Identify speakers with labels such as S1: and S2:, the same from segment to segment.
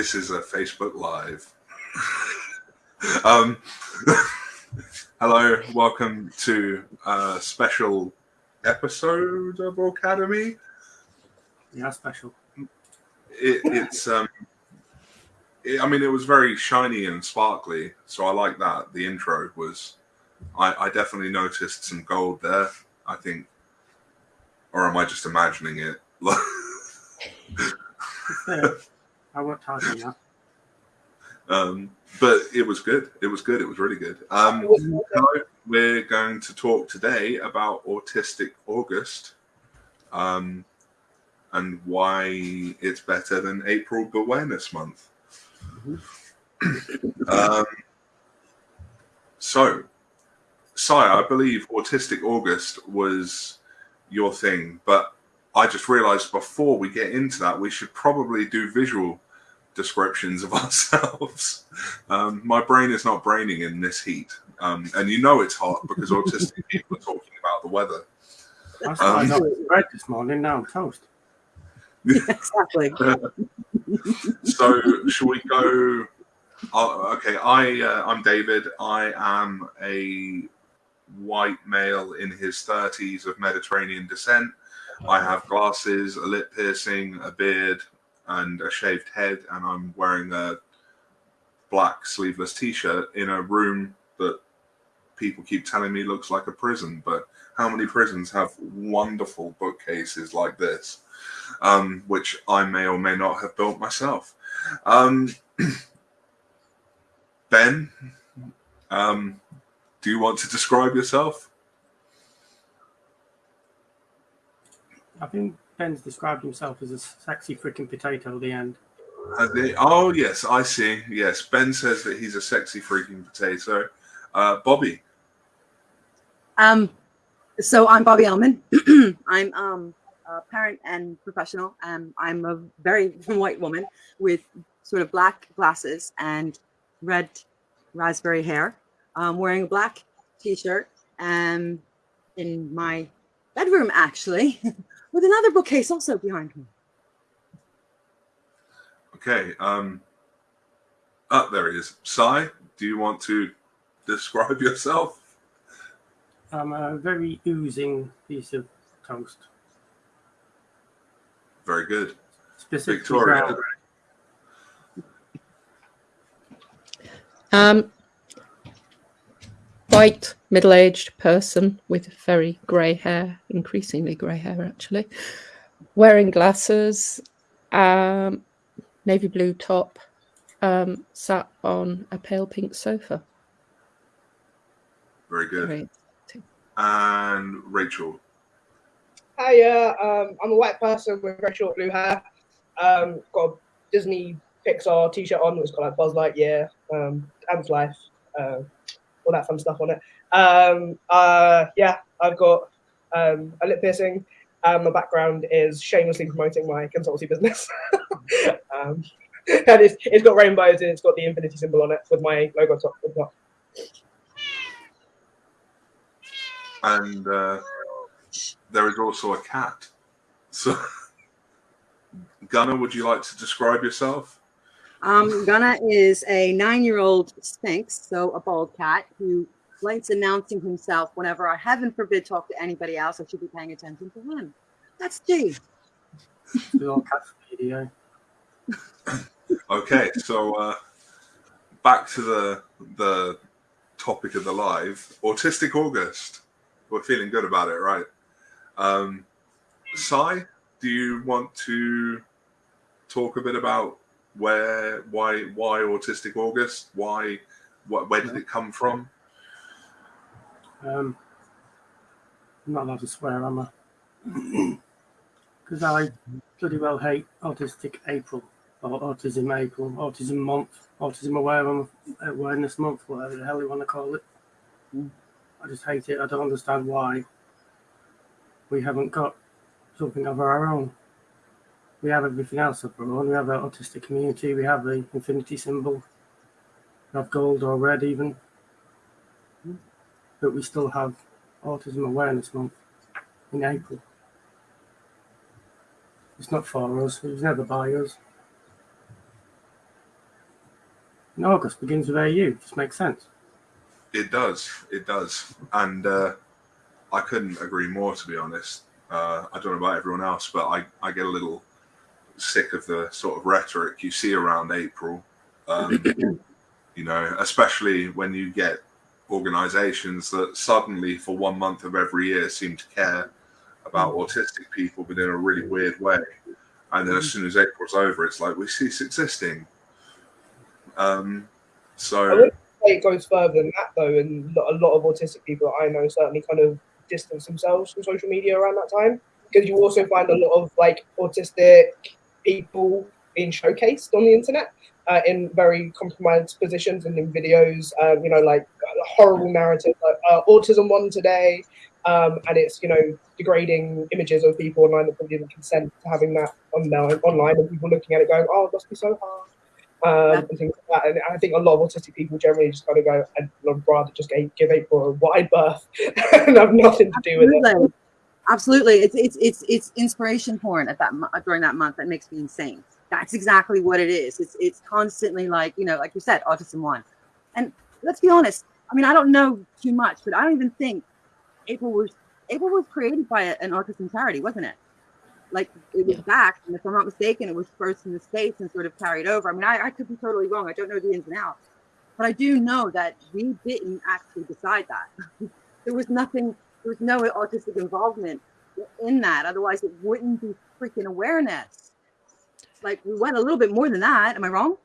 S1: This is a Facebook Live. um, hello, welcome to a special episode of Academy.
S2: Yeah, special.
S1: It, it's um, it, I mean, it was very shiny and sparkly, so I like that. The intro was, I, I definitely noticed some gold there. I think, or am I just imagining it?
S2: Fair. I worked hard on that.
S1: Um, but it was good. It was good. It was really good. Um, hello. We're going to talk today about Autistic August um, and why it's better than April Awareness Month. um, so, Saya, I believe Autistic August was your thing, but I just realized before we get into that, we should probably do visual descriptions of ourselves. Um, my brain is not braining in this heat. Um, and you know it's hot because autistic people are talking about the weather.
S2: I um, bread this morning, now I'm toast.
S3: exactly.
S1: so, shall we go? Uh, okay, I uh, I'm David. I am a white male in his 30s of Mediterranean descent. I have glasses, a lip piercing, a beard, and a shaved head, and I'm wearing a black sleeveless t-shirt in a room that people keep telling me looks like a prison. But how many prisons have wonderful bookcases like this, um, which I may or may not have built myself? Um, ben, um, do you want to describe yourself?
S2: I think Ben's described himself as a sexy freaking potato at the end.
S1: They, oh yes, I see. Yes, Ben says that he's a sexy freaking potato. Uh, Bobby.
S3: Um, so I'm Bobby Ellman. I'm um a parent and professional. Um, I'm a very white woman with sort of black glasses and red raspberry hair. I'm wearing a black t-shirt um, in my bedroom, actually, with another bookcase also behind me.
S1: Okay. Um, oh, there he is. Sai, do you want to describe yourself?
S2: I'm a very oozing piece of toast.
S1: Very good.
S2: Specifically
S1: Victoria.
S2: brown.
S4: Um, white, middle aged person with very grey hair, increasingly grey hair actually, wearing glasses, um, navy blue top, um, sat on a pale pink sofa.
S1: Very good.
S4: Very-
S1: And Rachel.
S5: Hiya, um, I'm a white person with very short blue hair. Um, got a Disney Pixar t-shirt on that's got like Buzz Lightyear, um, Ants Life, uh, all that fun stuff on it. Um, uh, yeah, I've got um, a lip piercing. Um, my background is shamelessly promoting my consultancy business. um, and it's, it's got rainbows and it's got the infinity symbol on it with my logo top. on top.
S1: And uh, there is also a cat. So, Gunnar, would you like to describe yourself?
S3: Um, Gunna is a nine-year-old Sphynx, so a bald cat who likes announcing himself whenever I, heaven forbid, talk to anybody else. I should be paying attention to him. That's G.
S2: The old cat video.
S1: Okay, so uh, back to the the topic of the live, Autistic August. We're feeling good about it, right? Um, Sai, do you want to talk a bit about where, why, why Autistic August? Why, what, where did it come from?
S2: Um, I'm not allowed to swear, am I? Because I bloody well hate Autistic April or Autism April, Autism Month, Autism Aware- Awareness Month, whatever the hell you want to call it. I just hate it. I don't understand why we haven't got something of our own. We have everything else of our own. We have our autistic community. We have the infinity symbol. We have gold or red even. But we still have Autism Awareness Month in April. It's not for us. It was never by us. And August begins with AU. Just makes sense.
S1: It does. It does. And uh, I couldn't agree more, to be honest. Uh, I don't know about everyone else, but I, I get a little sick of the sort of rhetoric you see around April. Um, you know, especially when you get organizations that suddenly, for one month of every year, seem to care about autistic people, but in a really weird way. And then as soon as April's over, it's like we cease existing. Um,
S5: I
S1: so
S5: it goes further than that though, and a lot of autistic people that I know certainly kind of distance themselves from social media around that time because you also find a lot of like autistic people being showcased on the internet uh, in very compromised positions and in videos, um, you know, like a horrible narrative like uh, autism one today, um, and it's you know degrading images of people online that probably didn't consent to having that on online, and people looking at it going, oh, it must be so hard um, and things like that. And I think a lot of autistic people generally just kind of go, I'd rather just give April a wide berth and have nothing to do with it.
S3: Absolutely. Absolutely. It's it's it's it's inspiration porn at that during that month that makes me insane. That's exactly what it is. It's it's constantly like you know, like you said, autism one. And let's be honest. I mean, I don't know too much, but I don't even think April was April was created by an autism charity, wasn't it? Like it was
S4: Yeah.
S3: back, and if I'm not mistaken, it was first in the states and sort of carried over. I mean, I, I could be totally wrong. I don't know the ins and outs, but I do know that we didn't actually decide that. there was nothing. There was no autistic involvement in that. Otherwise, it wouldn't be freaking awareness. Like we went a little bit more than that. Am I wrong?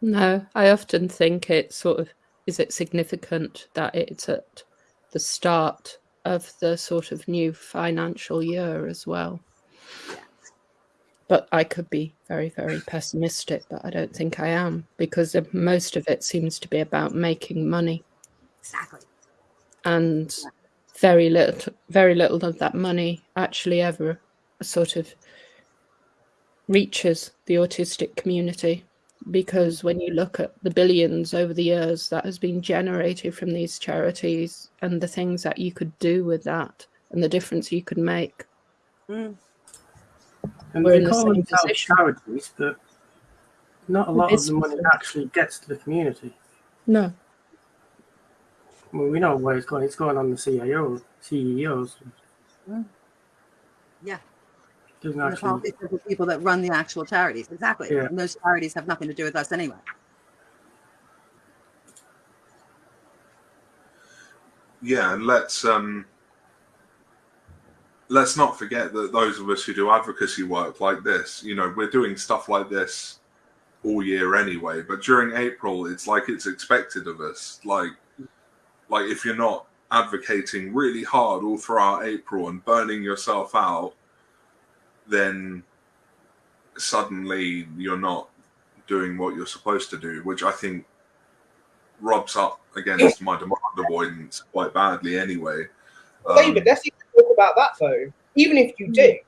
S4: No, I often think it's sort of is it significant that it's at the start of the sort of new financial year as well. But I could be very, very pessimistic, but I don't think I am because most of it seems to be about making money
S3: Exactly.
S4: and very little very little of that money actually ever sort of reaches the autistic community because when you look at the billions over the years that has been generated from these charities and the things that you could do with that and the difference you could make
S3: Mm.
S2: And
S4: We're
S2: they
S4: in the
S2: call
S4: same
S2: themselves charities, but not a lot of the money actually gets to the community.
S4: no
S2: I mean, we know where it's going. It's going on the CIO, CEOs.
S3: Yeah.
S2: Doesn't
S3: And the
S2: actually.
S3: politics of the people that run the actual charities. Exactly.
S2: Yeah.
S3: And those charities have nothing to do with us anyway.
S1: yeah, and let's um, let's not forget that those of us who do advocacy work like this, you know, we're doing stuff like this all year anyway. But during April, it's like it's expected of us. Like, like if you're not advocating really hard all throughout April and burning yourself out, then suddenly you're not doing what you're supposed to do, which I think rubs up against my demand avoidance quite badly anyway. Um,
S5: David, let's even talk about that though. Even if you do,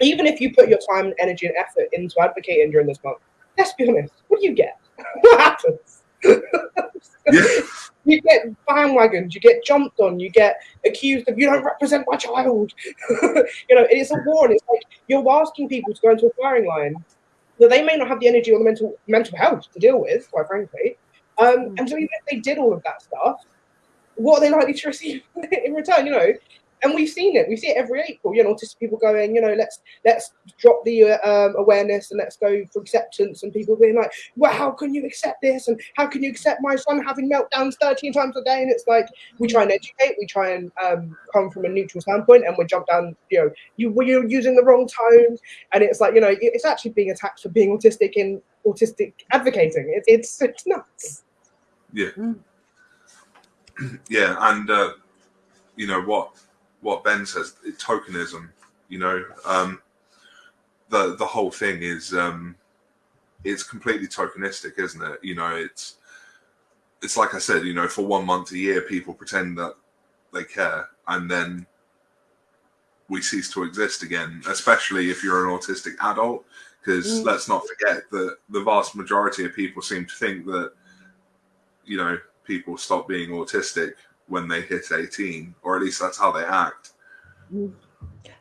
S5: even if you put your time and energy and effort into advocating during this month, let's be honest, what do you get? what happens?
S1: yeah,
S5: you get bandwagons, you get jumped on, you get accused of you don't represent my child. you know, it's a war, and it's like you're asking people to go into a firing line that they may not have the energy or the mental mental health to deal with, quite frankly. Um, and so even if they did all of that stuff, what are they likely to receive in return? You know, and we've seen it. We see it every April. You know, autistic people going, you know, let's let's drop the uh, um, awareness and let's go for acceptance. And people being like, well, how can you accept this? And how can you accept my son having meltdowns 13 times a day? And it's like we try and educate, we try and um, come from a neutral standpoint, and we jump down. You know, you well, you're using the wrong tone, and it's like you know, it's actually being attacked for being autistic in autistic advocating. It, it's it's nuts.
S1: yeah,
S3: Mm.
S1: yeah, and uh, you know what what Ben says, tokenism. You know, um, the the whole thing is um, it's completely tokenistic, isn't it? You know, it's it's like I said, you know, for one month a year, people pretend that they care, and then we cease to exist again. Especially if you're an autistic adult, because
S3: Mm.
S1: let's not forget that the vast majority of people seem to think that you know people stop being autistic when they hit 18 or at least that's how they act
S3: Mm.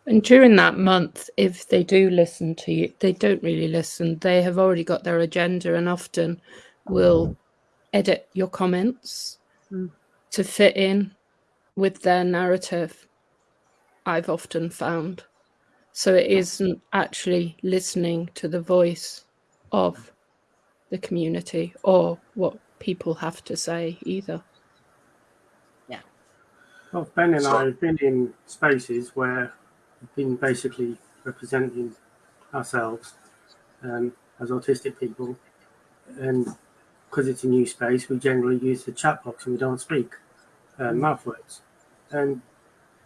S4: And during that month, if they do listen to you, they don't really listen. They have already got their agenda and often will edit your comments
S3: Mm.
S4: to fit in with their narrative. I've often found. So it isn't actually listening to the voice of the community or what people have to say either.
S2: Well, Ben and
S1: So-
S2: I have been in spaces where we've been basically representing ourselves um, as autistic people, and because it's a new space, we generally use the chat box and we don't speak uh, mouth words. And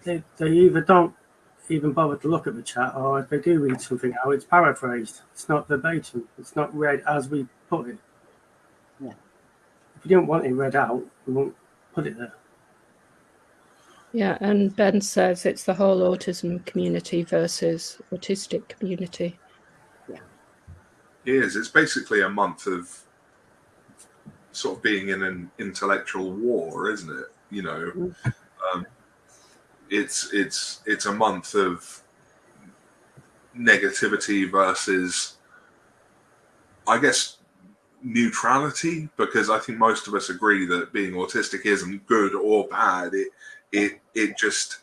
S2: they, they either don't even bother to look at the chat, or if they do read something out, it's paraphrased. It's not verbatim. It's not read as we put it.
S3: Yeah.
S2: If you don't want it read out, we won't put it there.
S4: Yeah, and Ben says it's the whole autism community versus autistic community.
S1: It is. It's basically a month of sort of being in an intellectual war, isn't it? You know, um, it's it's it's a month of negativity versus, I guess, neutrality. Because I think most of us agree that being autistic isn't good or bad. It it it just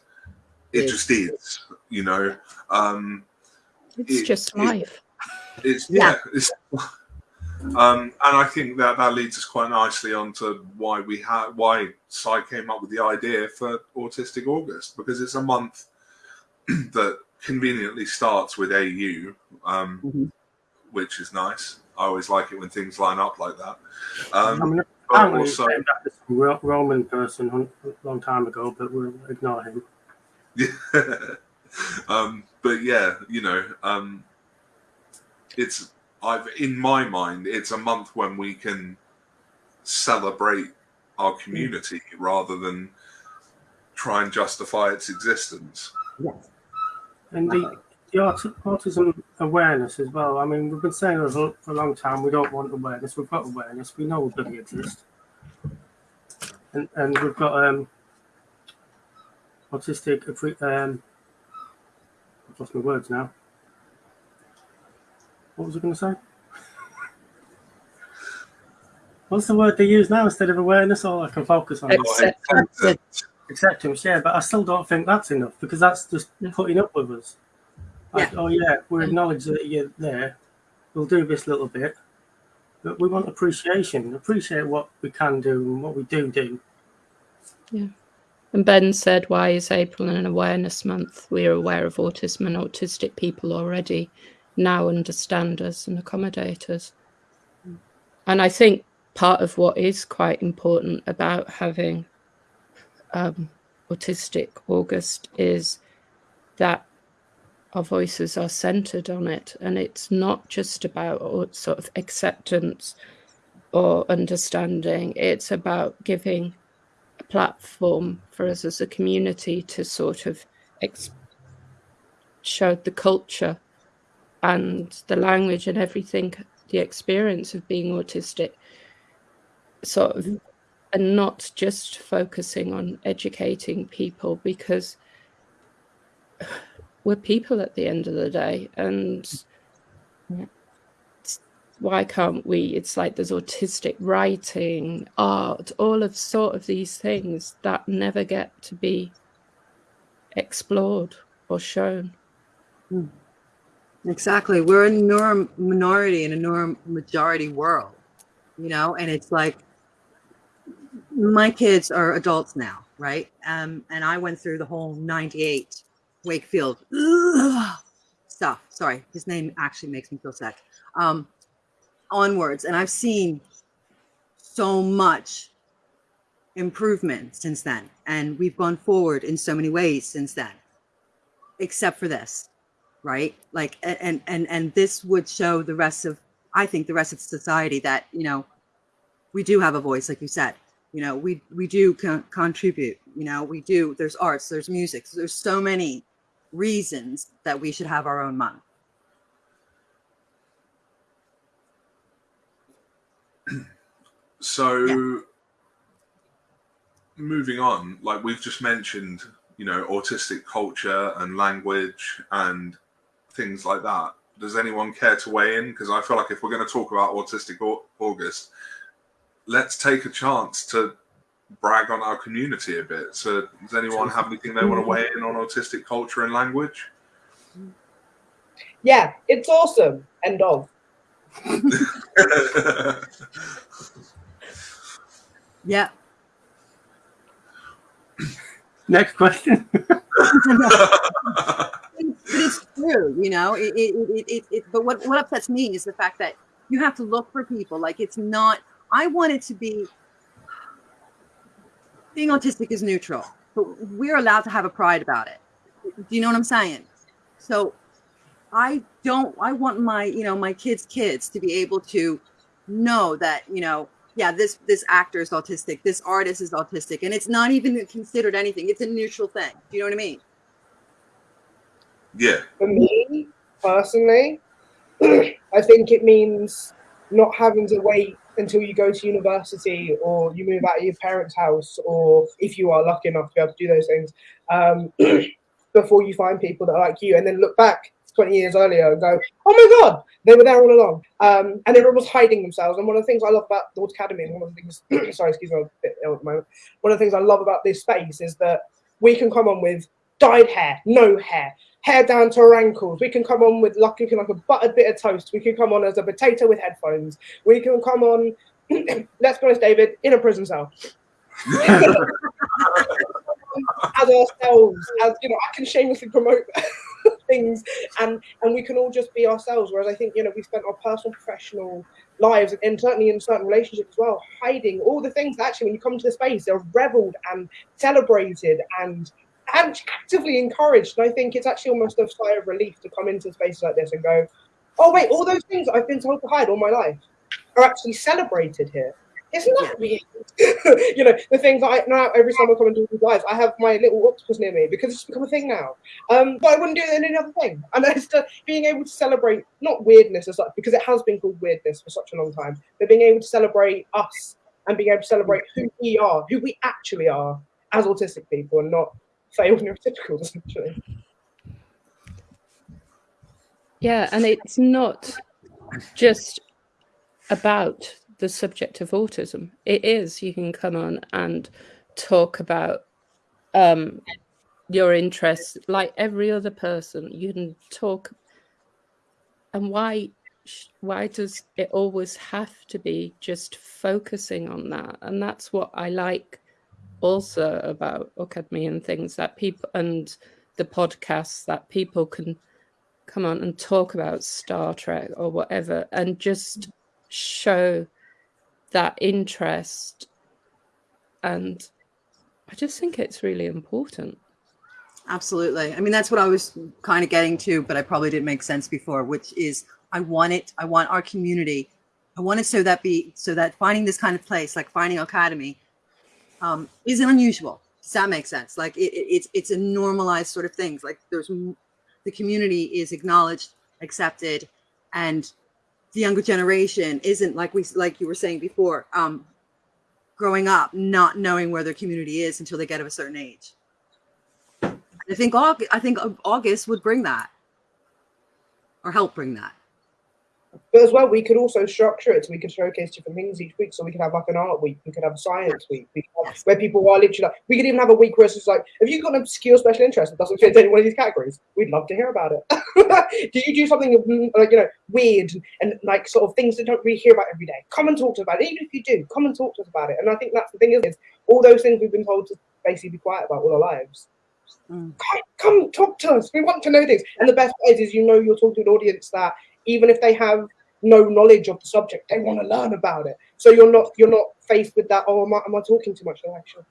S1: it
S3: Is.
S1: just is. You know. Um,
S4: It's
S1: It-
S4: just
S1: it-
S4: life.
S1: it's
S3: Yeah.
S1: yeah. It's, um, and I think that that leads us quite nicely onto why we had why Cy came up with the idea for Autistic August because it's a month that conveniently starts with AU, um,
S3: Mhm.
S1: which is nice. I always like it when things line up like that. Um,
S2: mean,
S1: but
S2: apparently
S1: also,
S2: it's named some Roman person a long time ago, but we'll ignore him.
S1: um, but yeah, you know, um, it's I've in my mind, it's a month when we can celebrate our community rather than try and justify its existence. Yes.
S2: And the, the aut- autism awareness as well. I mean, we've been saying it for a long time we don't want awareness. We've got awareness. We know bloody exist. And, and we've got um, autistic. Um, I've lost my words now. What was I going to say? What's the word they use now instead of awareness? All I can focus on. is
S4: Acceptance.
S2: acceptance, yeah, but I still don't think that's enough because that's just putting up with us. Like, oh yeah, we acknowledge that you're there. We'll do this little bit, but we want appreciation. Appreciate what we can do and what we do do. Yeah.
S4: And Ben said, Why is April an awareness month? We are aware of autism and autistic people already now understand us and accommodate us. And I think part of what is quite important about having um, Autistic August is that our voices are centered on it. And it's not just about sort of acceptance or understanding, it's about giving a platform for us as a community to sort of show the culture and the language and everything, the experience of being autistic, sort of, and not just focusing on educating people because we're people at the end of the day. And it's- why can't we? It's like there's autistic writing, art, all of sort of these things that never get to be explored or shown.
S3: Exactly. We're a norm minority in a norm majority world, you know, and it's like my kids are adults now, right? Um, and I went through the whole 98 Wakefield ugh, stuff. Sorry, his name actually makes me feel sick. Um, onwards, and I've seen so much improvement since then, and we've gone forward in so many ways since then, except for this right like and and and this would show the rest of i think the rest of society that you know we do have a voice like you said you know we we do con- contribute you know we do there's arts there's music there's so many reasons that we should have our own month
S1: So, moving on, like we've just mentioned, you know, autistic culture and language and things like that. Does anyone care to weigh in? Because I feel like if we're going to talk about Autistic August, let's take a chance to brag on our community a bit. So, does anyone have anything they want to weigh in on autistic culture and language?
S5: Yeah, it's awesome. End of.
S3: Yeah.
S2: Next question.
S3: but it's true, you know. It, it, it, it, it, but what, what upsets me is the fact that you have to look for people. Like it's not. I want it to be. Being autistic is neutral, but we're allowed to have a pride about it. Do you know what I'm saying? So, I don't. I want my, you know, my kids' kids to be able to know that, you know, yeah, this this actor is autistic, this artist is autistic, and it's not even considered anything. It's a neutral thing. Do you know what I mean?
S1: Yeah.
S5: For me personally, I think it means not having to wait until you go to university or you move out of your parents' house, or if you are lucky enough to be able to do those things, um, before you find people that are like you, and then look back 20 years earlier and go, oh my God, they were there all along. Um, and everyone was hiding themselves. And one of the things I love about the Academy, and one of the things, sorry, excuse me, I'm a bit ill at the moment. One of the things I love about this space is that we can come on with dyed hair, no hair, hair down to our ankles. We can come on with like, looking like a buttered bit of toast. We can come on as a potato with headphones. We can come on, let's be honest, David, in a prison cell. as ourselves, as you know, I can shamelessly promote things and and we can all just be ourselves whereas i think you know we spent our personal professional lives and certainly in certain relationships as well hiding all the things that actually when you come to the space they're reveled and celebrated and actively encouraged and i think it's actually almost a sigh of relief to come into spaces like this and go oh wait all those things i've been told to hide all my life are actually celebrated here isn't that weird? you know, the things I now every time I come and do these lives, I have my little octopus near me because it's become a thing now. Um, but I wouldn't do it in any other thing. And it's being able to celebrate not weirdness as such, because it has been called weirdness for such a long time, but being able to celebrate us and being able to celebrate who we are, who we actually are as autistic people, and not failed neurotypicals essentially.
S4: Yeah, and it's not just about the subject of autism. It is. You can come on and talk about um, your interests like every other person. You can talk. And why? Why does it always have to be just focusing on that? And that's what I like also about Academy and things that people and the podcasts that people can come on and talk about Star Trek or whatever and just show that interest. And i just think it's really important.
S3: Absolutely. I mean that's what i was kind of getting to but i probably didn't make sense before which is i want it i want our community i want it so that be so that finding this kind of place like finding academy um, isn't unusual. Does that make sense? Like it, it, it's it's a normalized sort of things. Like there's the community is acknowledged accepted and the younger generation isn't like we like you were saying before um growing up not knowing where their community is until they get of a certain age. I think august i think august would bring that. Or help bring that
S5: but as well, we could also structure it so we could showcase different things each week. So we could have like an art week, we could have a science week, we have, where people are literally like, we could even have a week where it's just like, if you've got an obscure special interest that doesn't fit into any one of these categories, we'd love to hear about it. do you do something like, you know, weird and like sort of things that don't really hear about every day? Come and talk to us about it. Even if you do, come and talk to us about it. And I think that's the thing is, is all those things we've been told to basically be quiet about all our lives. Mm. Come, come talk to us. We want to know things. And the best part is, is you know you're talking to an audience that even if they have no knowledge of the subject, they want to learn about it. So you're not you're not faced with that. Oh, am I, am I talking too much? No, actually,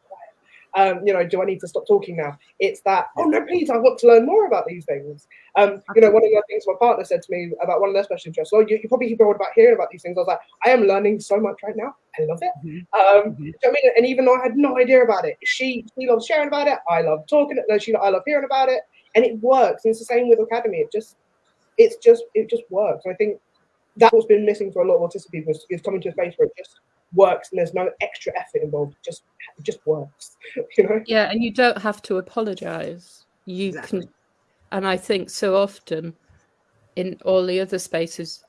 S5: um, you know, do I need to stop talking now? It's that, oh no, please, I want to learn more about these things. Um, you know, one of the things my partner said to me about one of their special interests, oh, you, you probably hear about hearing about these things. I was like, I am learning so much right now. I love it. Mm-hmm. Um, mm-hmm. You know I mean? And even though I had no idea about it, she she loves sharing about it. I love talking. No, she I love hearing about it, and it works. And it's the same with Academy. It just it's just it just works. I think that's what's been missing for a lot of autistic people is, is coming to a space where it just works and there's no extra effort involved. It just it just works. You know?
S4: Yeah, and you don't have to apologize. You
S3: Exactly.
S4: can, and I think so often in all the other spaces,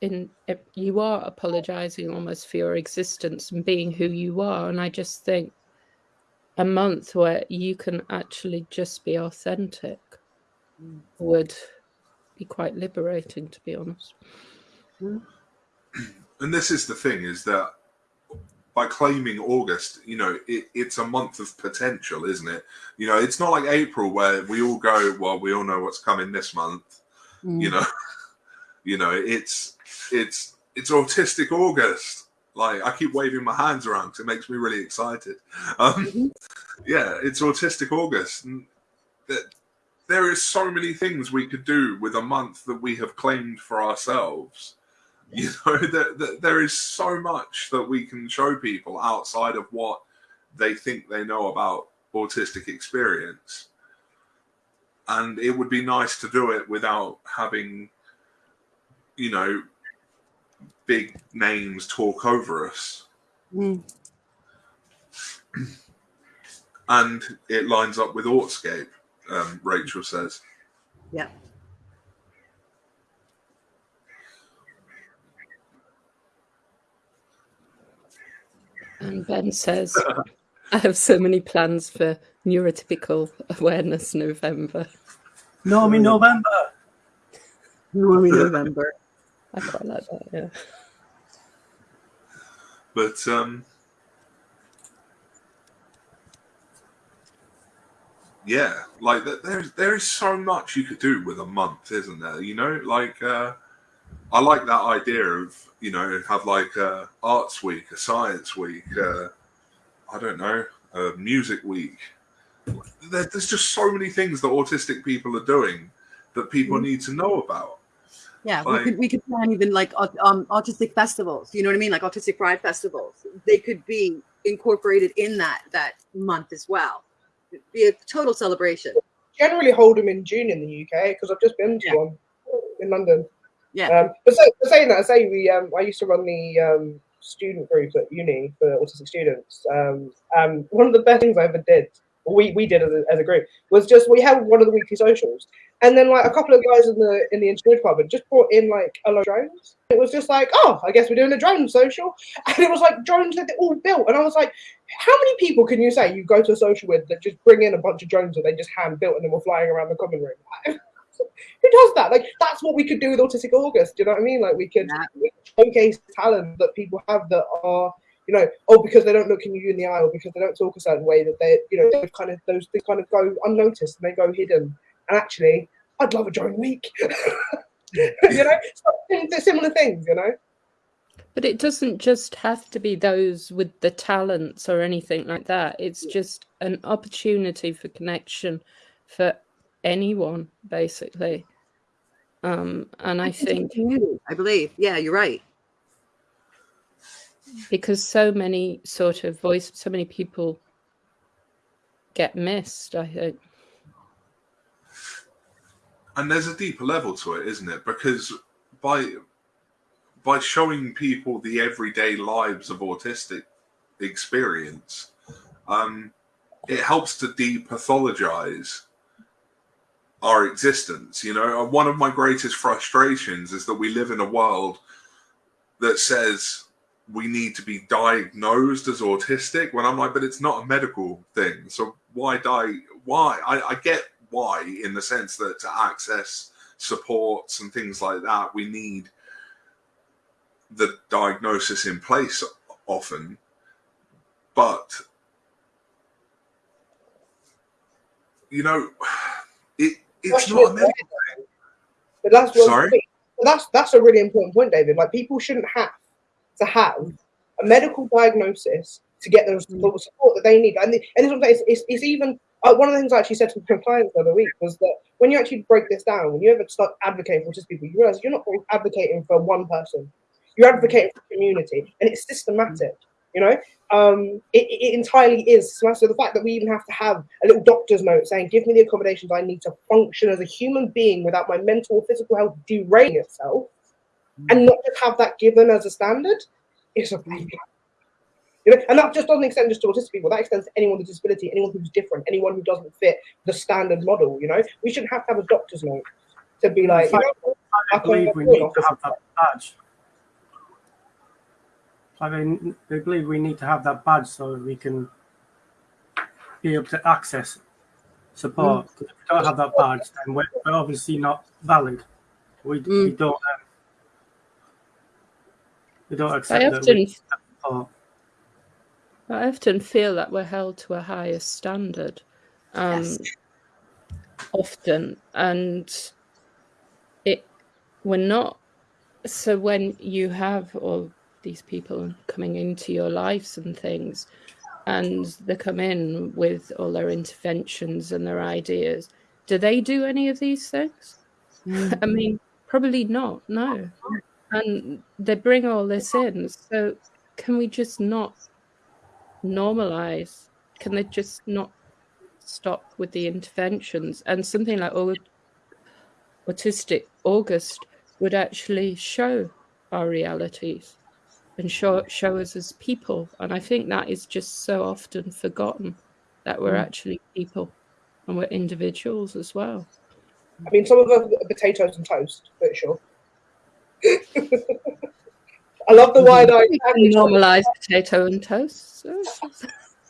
S4: in you are apologizing almost for your existence and being who you are. And I just think a month where you can actually just be authentic
S3: Mm.
S4: would be quite liberating, to be honest.
S1: And this is the thing is that by claiming August, you know, it, it's a month of potential, isn't it? You know, it's not like April where we all go, well, we all know what's coming this month. You know, you know, it's it's it's autistic August. Like I keep waving my hands around because it makes me really excited. Um, yeah, it's autistic August. And that there is so many things we could do with a month that we have claimed for ourselves you know that, that there is so much that we can show people outside of what they think they know about autistic experience and it would be nice to do it without having you know big names talk over us
S3: Mm.
S1: and it lines up with Autscape, um, Rachel says.
S3: Yeah.
S4: And Ben says, I have so many plans for Neurotypical Awareness November.
S2: No, I'm in November.
S3: Normally November.
S4: I quite like that, yeah.
S1: But um, yeah, like th- there's there is so much you could do with a month, isn't there? You know, like uh, I like that idea of you know have like a arts week, a science week, uh, I don't know, a music week. There, there's just so many things that autistic people are doing that people need to know about.
S3: Yeah, we could we could plan even like um, autistic festivals. You know what I mean? Like autistic pride festivals. They could be incorporated in that that month as well. It'd be a total celebration.
S5: Generally hold them in June in the UK because I've just been to
S3: Yeah.
S5: one in London.
S3: Yeah.
S5: Um, but say, but saying that, I say we um, I used to run the um, student group at uni for autistic students. Um, um, one of the best things I ever did, we, we did as a, as a group, was just we had one of the weekly socials, and then like a couple of guys in the in the engineering department just brought in like a lot of drones. It was just like, oh, I guess we're doing a drone social, and it was like drones that they all built, and I was like, how many people can you say you go to a social with that just bring in a bunch of drones that they just hand built and then were flying around the common room? Who does that? Like that's what we could do with Autistic August. Do you know what I mean? Like we could
S3: Yeah.
S5: showcase talent that people have that are, you know, oh because they don't look in you in the eye or because they don't talk a certain way that they, you know, those kind of those things kind of go unnoticed and they go hidden. And actually, I'd love a drone week. you know, so, similar things. You know.
S4: But it doesn't just have to be those with the talents or anything like that. It's just an opportunity for connection for anyone, basically. Um, and I
S3: It's a
S4: think
S3: community, I believe. Yeah, you're right.
S4: because so many sort of voice, so many people get missed. I think.
S1: and there's a deeper level to it isn't it because by by showing people the everyday lives of autistic experience um it helps to depathologize our existence you know? One of my greatest frustrations is that we live in a world that says we need to be diagnosed as autistic when i'm like but it's not a medical thing so why die why? I, I get why in the sense that to access supports and things like that we need the diagnosis in place often but you know it's not a medical
S5: But that's what
S1: Sorry?
S5: that's that's a really important point, David. Like people shouldn't have to have a medical diagnosis to get the support support that they need. And, the, and it's, it's, it's, it's even uh, one of the things I actually said to my clients the other week was that when you actually break this down, when you ever start advocating for autistic people, you realize you're not advocating for one person. You're advocating for community, and it's systematic. You know, um, it, it entirely is. So the fact that we even have to have a little doctor's note saying, "Give me the accommodations I need to function as a human being without my mental or physical health derailing itself," and not just have that given as a standard, is a problem. You know, and that just doesn't extend just to autistic people. That extends to anyone with a disability, anyone who's different, anyone who doesn't fit the standard model. You know, we shouldn't have to have a doctor's note to be like, you know,
S2: I believe we need to have that badge. I mean, they believe we need to have that badge so we can be able to access support. 'Cause If we don't have that badge, then we're, we're obviously not valid. We, we
S3: Mm.
S2: don't. Um, we don't accept
S4: I
S2: that
S4: often
S2: we support.
S4: I often feel that we're held to a higher standard. Um,
S3: Yes.
S4: Often, and it we're not. So when you have all these people coming into your lives and things, and they come in with all their interventions and their ideas, do they do any of these things? Mm. I mean, probably not. No, and they bring all this in. So can we just not normalize? Can they just not stop with the interventions? And something like au- autistic August would actually show our realities and show show us as people. And I think that is just so often forgotten that we're mm. actually people and we're individuals as well.
S5: I mean, some of them are potatoes and toast, but sure. I love the wide eyed
S4: normalized potato and toast. So-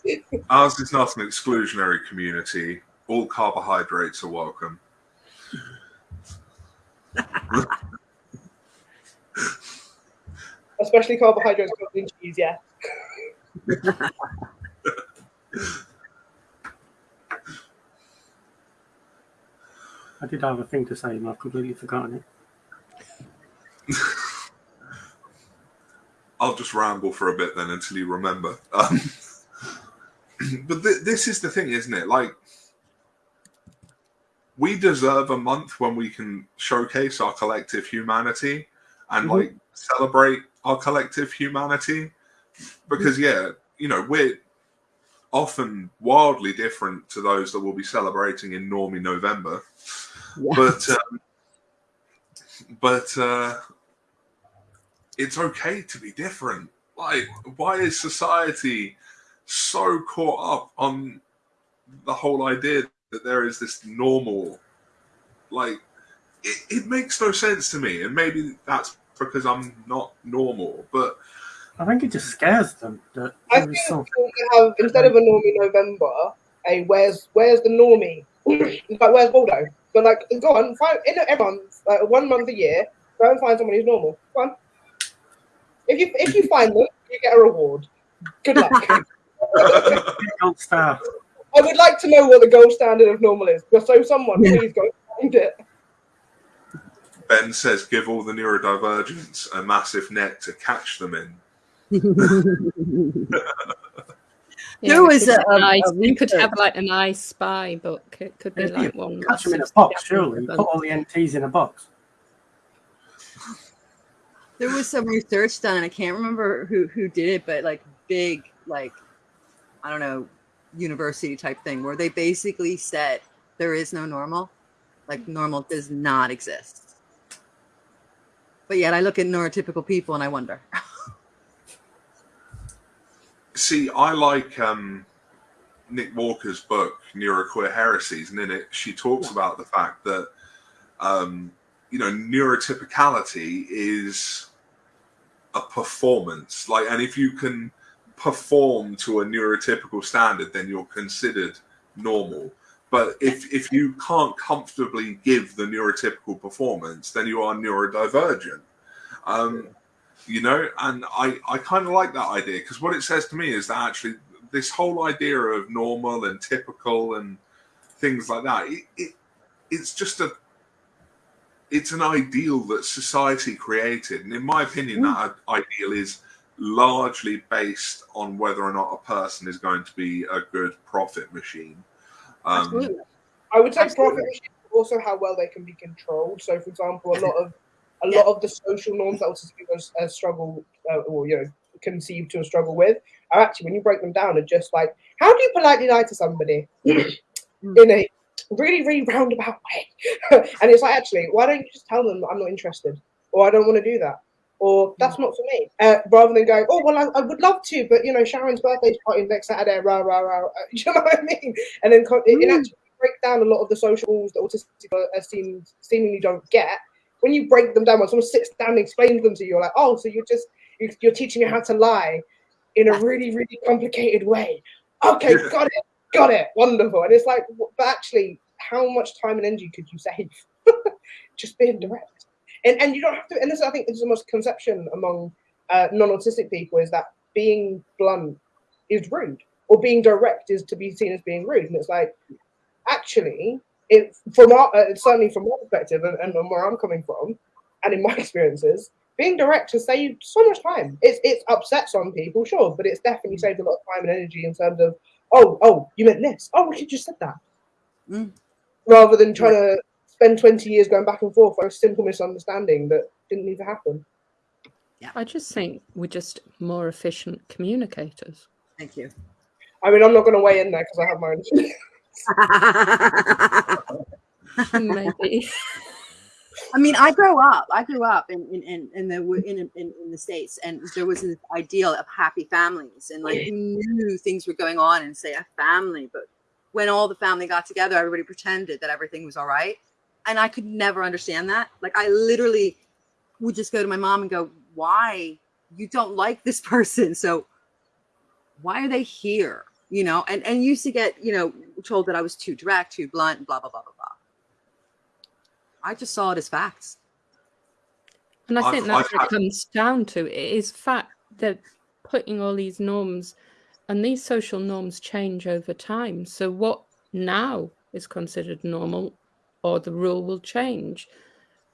S1: Ours is not an exclusionary community. All carbohydrates are welcome.
S5: especially carbohydrates covered in cheese. Yeah,
S2: I did have a thing to say, and I've completely forgotten it.
S1: I'll just ramble for a bit then until you remember. Um, but th- this is the thing, isn't it? Like, we deserve a month when we can showcase our collective humanity and
S2: Mhm.
S1: like celebrate our collective humanity. Because, yeah, you know, we're often wildly different to those that will be celebrating in Normie November.
S3: Yeah.
S1: But, um, but, uh, it's okay to be different. Like, why is society so caught up on the whole idea that there is this normal? Like, it, it makes no sense to me, and maybe that's because I'm not normal. But
S2: I think it just scares them that
S5: I think
S2: is something.
S5: we have instead of a normie November, a where's where's the normie? Like where's Waldo? But like, go on, find in every month, like one month a year, go and find someone who's normal. Go on. If you if you find them, you get a reward. Good luck.
S2: Gold star.
S5: I would like to know what the gold standard of normal is. So someone please go find it.
S1: Ben says, give all the neurodivergents a massive net to catch them in.
S4: Yeah,
S3: There
S4: we
S3: was
S4: could
S3: a-
S4: have
S3: a-
S4: an ice-
S3: a
S4: we could have like an I spy book. It could be
S2: If
S4: like one.
S2: Catch them in a box, surely.
S4: episodes.
S2: Put all the NTs in a box.
S3: there was some research done and i can't remember who who did it but like big like i don't know university type thing where they basically said there is no normal like normal does not exist but yet i look at neurotypical people and i wonder
S1: See, I like um, Nick Walker's book, Neuroqueer Heresies, and in it she talks about the fact that um, you know neurotypicality is a performance. Like, and if you can perform to a neurotypical standard, then you're considered normal. But if if you can't comfortably give the neurotypical performance, then you are neurodivergent. Um, you know and i i kind of like that idea because what it says to me is that actually this whole idea of normal and typical and things like that it, it it's just a it's an ideal that society created. And in my opinion that ideal is largely based on whether or not a person is going to be a good profit machine um,
S3: Absolutely.
S5: I would say
S3: Absolutely.
S5: profit machines, also how well they can be controlled. So, for example, a lot of a lot of the social norms that autistic people uh, struggle uh, or you know conceive to a struggle with are actually when you break them down are just like how do you politely lie to somebody? In a really really roundabout way. And it's like actually why don't you just tell them i'm not interested? Or i don't want to do that or that's not for me. Uh, rather than going, oh well, I, I, would love to, but you know, Sharon's birthday party next Saturday, rah rah rah. You know what I mean? And then it, it actually break down a lot of the social rules that autistic are seem, seemingly don't get. When you break them down, when someone sits down and explains them to you, you're like, oh, so you're just you're teaching me how to lie in a really really complicated way. Okay, got it, got it, wonderful. And it's like, but actually, how much time and energy could you save just being direct? And and you don't have to. And this, I think, is the most conception among uh, non-autistic people is that being blunt is rude, or being direct is to be seen as being rude. And it's like, actually, it from our uh, certainly from my perspective and, and where I'm coming from, and in my experiences, being direct has saved so much time. It's it's upset some people, sure, but it's definitely saved a lot of time and energy in terms of, oh, oh, you meant this. Oh, we could just said that. Mm. Rather than trying to spend 20 years going back and forth for a simple misunderstanding that didn't need to happen.
S4: Yeah. I just think we're just more efficient communicators.
S3: Thank you.
S5: I mean, I'm not going to weigh in there because I have my
S3: own. Maybe. I mean, I grew up. I grew up in in in, the in, in in the states, and there was this ideal of happy families, and like you knew things were going on and say a family, but when all the family got together, everybody pretended that everything was all right, and I could never understand that. Like I literally would just go to my mom and go, "Why you don't like this person? So why are they here?" You know, and and used to get you know told that I was too direct, too blunt, blah blah blah blah blah I just saw it as facts.
S4: And I think that's what it comes down to. It is fact that putting all these norms and these social norms change over time. So what now is considered normal or the rule will change.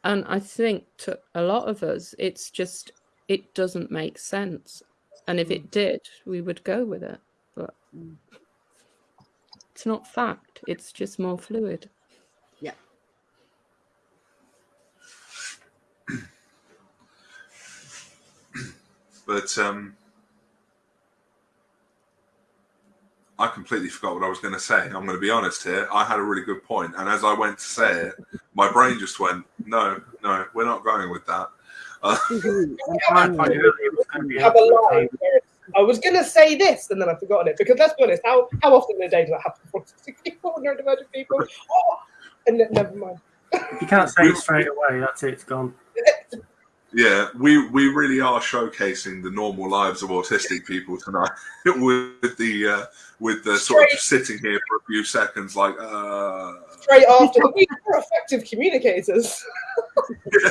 S4: And I think to a lot of us, it's just, it doesn't make sense. And if it mm. did, we would go with it. But mm. it's not fact, it's just more fluid. Yeah.
S1: but um, I completely forgot what I was going to say. I'm going to be honest here. I had a really good point, and as I went to say it, my brain just went, "No, no, we're not going with that." Uh,
S5: I was going to say this, and then I've forgotten it because let's be honest. How how often in a day does that happen for people, neurodivergent people? Oh, and never mind.
S2: If you can't say it straight away, that's it. It's gone.
S1: Yeah, we we really are showcasing the normal lives of autistic people tonight with the uh, with the sort of sitting here for a few seconds, like uh...
S5: straight after we are effective communicators.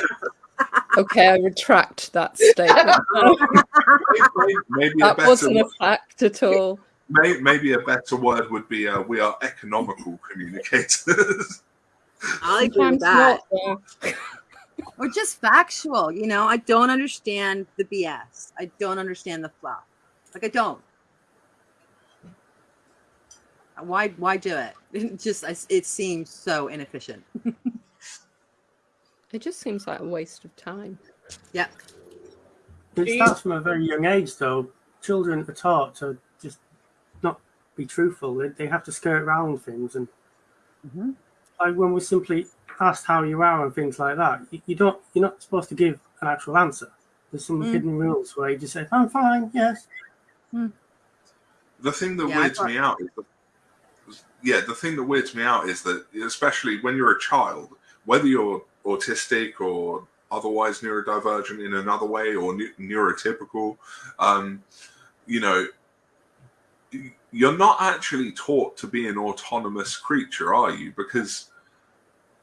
S4: okay, I retract that statement. maybe, maybe that wasn't a fact at all.
S1: Maybe, maybe a better word would be uh, we are economical communicators.
S3: I agree with that or just factual. You know, I don't understand the BS. I don't understand the fluff. Like I don't. Why? Why do it? It just it seems so inefficient.
S4: it just seems like a waste of time.
S3: Yeah.
S2: It starts from a very young age, though. Children are taught to just not be truthful. They, they have to skirt around things, and mm-hmm. like when we simply asked how you are and things like that, you, you don't you're not supposed to give an actual answer. There's some mm. hidden rules where you just say, "I'm fine, yes." Mm.
S1: The thing that yeah, weirds me out is that, yeah, the thing that weirds me out is that, especially when you're a child, whether you're autistic or otherwise neurodivergent in another way or ne- neurotypical, um, you know, you're not actually taught to be an autonomous creature, are you? Because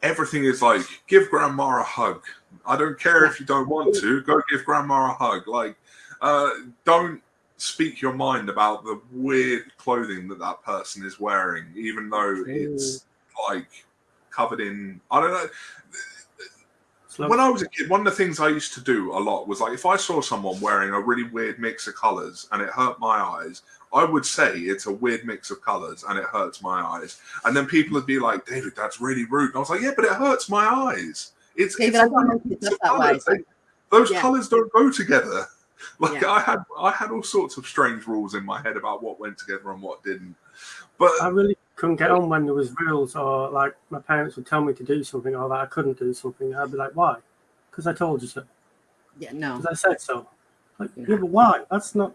S1: everything is like give grandma a hug. I don't care if you don't want to. Go give grandma a hug. Like, uh, don't speak your mind about the weird clothing that that person is wearing, even though it's like covered in I don't know. When I was a kid, one of the things I used to do a lot was like if I saw someone wearing a really weird mix of colors and it hurt my eyes, I would say it's a weird mix of colors and it hurts my eyes. And then people would be like, David, that's really rude. And I was like, yeah, but it hurts my eyes. It's, David, it's, it's that Those yeah. colors don't go together. Like yeah. I had, I had all sorts of strange rules in my head about what went together and what didn't. But
S2: I really couldn't get on when there was rules or like my parents would tell me to do something or that I couldn't do something. I'd be like, why? Because I told you so.
S3: Yeah, no.
S2: because I said so. Like,
S3: Yeah.
S2: yeah, but why? That's not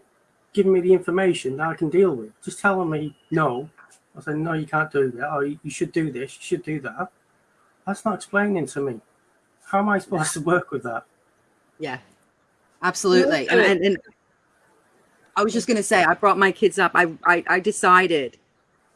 S2: giving me the information that I can deal with. Just telling me no. I said, no, you can't do that. Or you you should do this. You should do that. That's not explaining to me. How am I supposed to work with that?
S3: Yeah, absolutely. And, and, and I was just going to say, I brought my kids up. I, I, I decided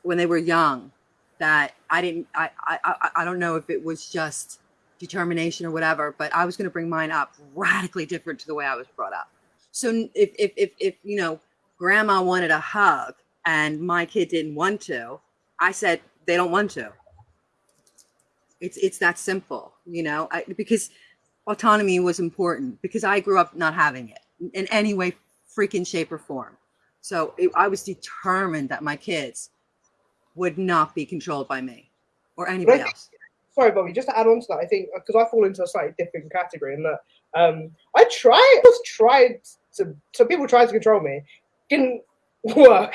S3: when they were young that I didn't, I, I, I, I don't know if it was just determination or whatever, but I was going to bring mine up radically different to the way I was brought up. So if, if, if, if, you know, grandma wanted a hug and my kid didn't want to, I said, they don't want to. It's, it's that simple, you know, I, because autonomy was important because I grew up not having it in any way, freaking shape or form. So it, I was determined that my kids would not be controlled by me or anybody
S5: Right.
S3: else.
S5: sorry, Bobby, just to add on to that, I think because I fall into a slightly different category in that um, I tried, was tried to, so people tried to control me, didn't work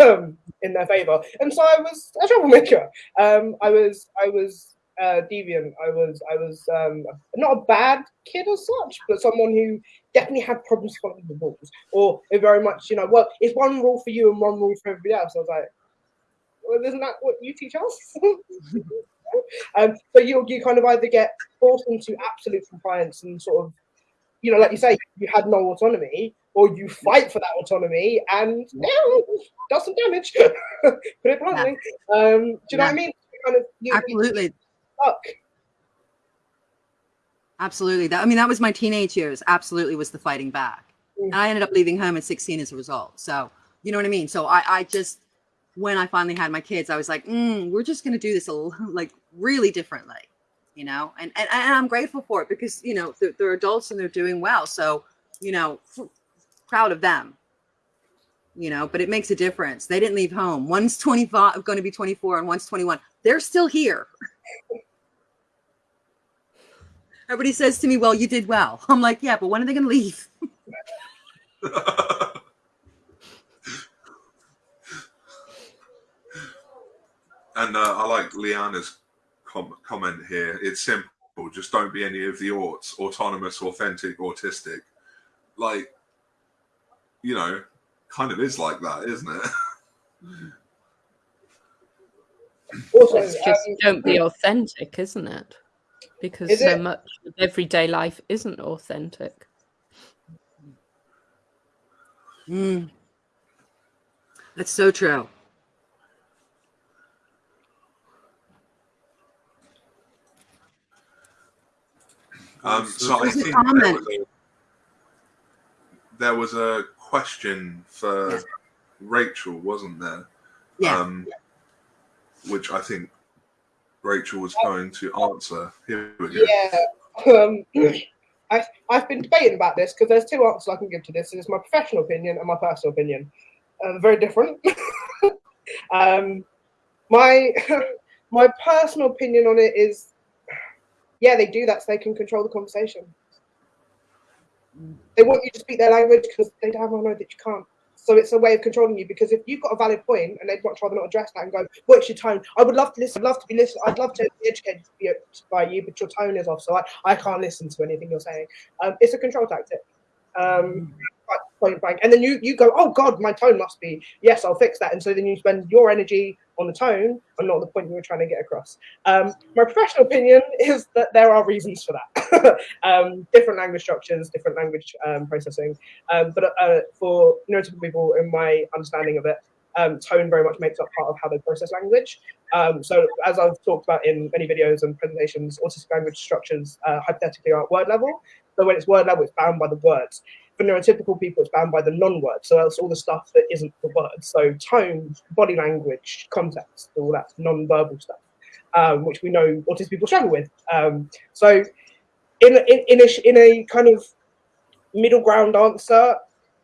S5: um, in their favor, and so I was a troublemaker. Um, I was, I was uh, deviant. I was, I was um, not a bad kid as such, but someone who definitely had problems following the rules, or very much, you know, well, it's one rule for you and one rule for everybody else. I was like, well, isn't that what you teach us? Um, so you you kind of either get forced into absolute compliance and sort of, you know, like you say, you had no autonomy, or you fight for that autonomy and yeah, does some damage. Put it bluntly. Um, do you know what I mean? Kind of you, you
S3: Absolutely.
S5: stuck.
S3: Absolutely. That, I mean, that was my teenage years. Absolutely was the fighting back.
S5: Mm.
S3: And I ended up leaving home at 16 as a result. So, you know what I mean? So I, I just, when I finally had my kids, I was like, mm, we're just going to do this a, l- like really differently, you know? And, and, and I'm grateful for it because, you know, they're, they're adults and they're doing well. So, you know, proud of them, you know, but it makes a difference. They didn't leave home. One's 25, going to be 24 and one's 21. They're still here. Everybody says to me, well, you did well. I'm like, yeah, but when are they going to leave?
S1: and uh, I like Liana's com- comment here. It's simple. Just don't be any of the aughts, autonomous, authentic, autistic. Like, you know, kind of is like that, isn't it?
S5: Also,
S4: It's just
S5: um,
S4: don't be authentic, isn't it? Because
S5: Is
S4: so
S5: it?
S4: much of everyday life isn't authentic.
S3: Mm. That's so true.
S1: Um, so I
S3: There's a
S1: think there was, a, there was a question for
S3: Yes.
S1: Rachel, wasn't there?
S3: Yeah.
S1: Um, which I think Rachel was going to answer. Here we go.
S5: Yeah. Um, I, I've been debating about this because there's two answers I can give to this. It's my professional opinion and my personal opinion. Uh, very different. um, my my personal opinion on it is, yeah, they do that so they can control the conversation. They want you to speak their language because they damn well know that you can't. So it's a way of controlling you because if you've got a valid point and they'd much rather not address that and go, what's your tone? I would love to listen, I'd love to be listened, I'd love to be educated by you, but your tone is off, so I, I can't listen to anything you're saying. Um, it's a control tactic. Um, point blank. And then you you go, oh God, my tone must be yes, I'll fix that. And so then you spend your energy on the tone and not the point you were trying to get across. Um, my professional opinion is that there are reasons for that. um, different language structures, different language um, processing. Um, but uh, for neurotypical people, in my understanding of it, um, tone very much makes up part of how they process language. Um, so as I've talked about in many videos and presentations, autistic language structures uh, hypothetically are at word level. So when it's word level, it's bound by the words. For neurotypical people, it's bound by the non-words. So that's all the stuff that isn't the words. So tone, body language, context, all that non-verbal stuff, um, which we know autistic people struggle with. Um, so in, in, in, a, in a kind of middle ground answer,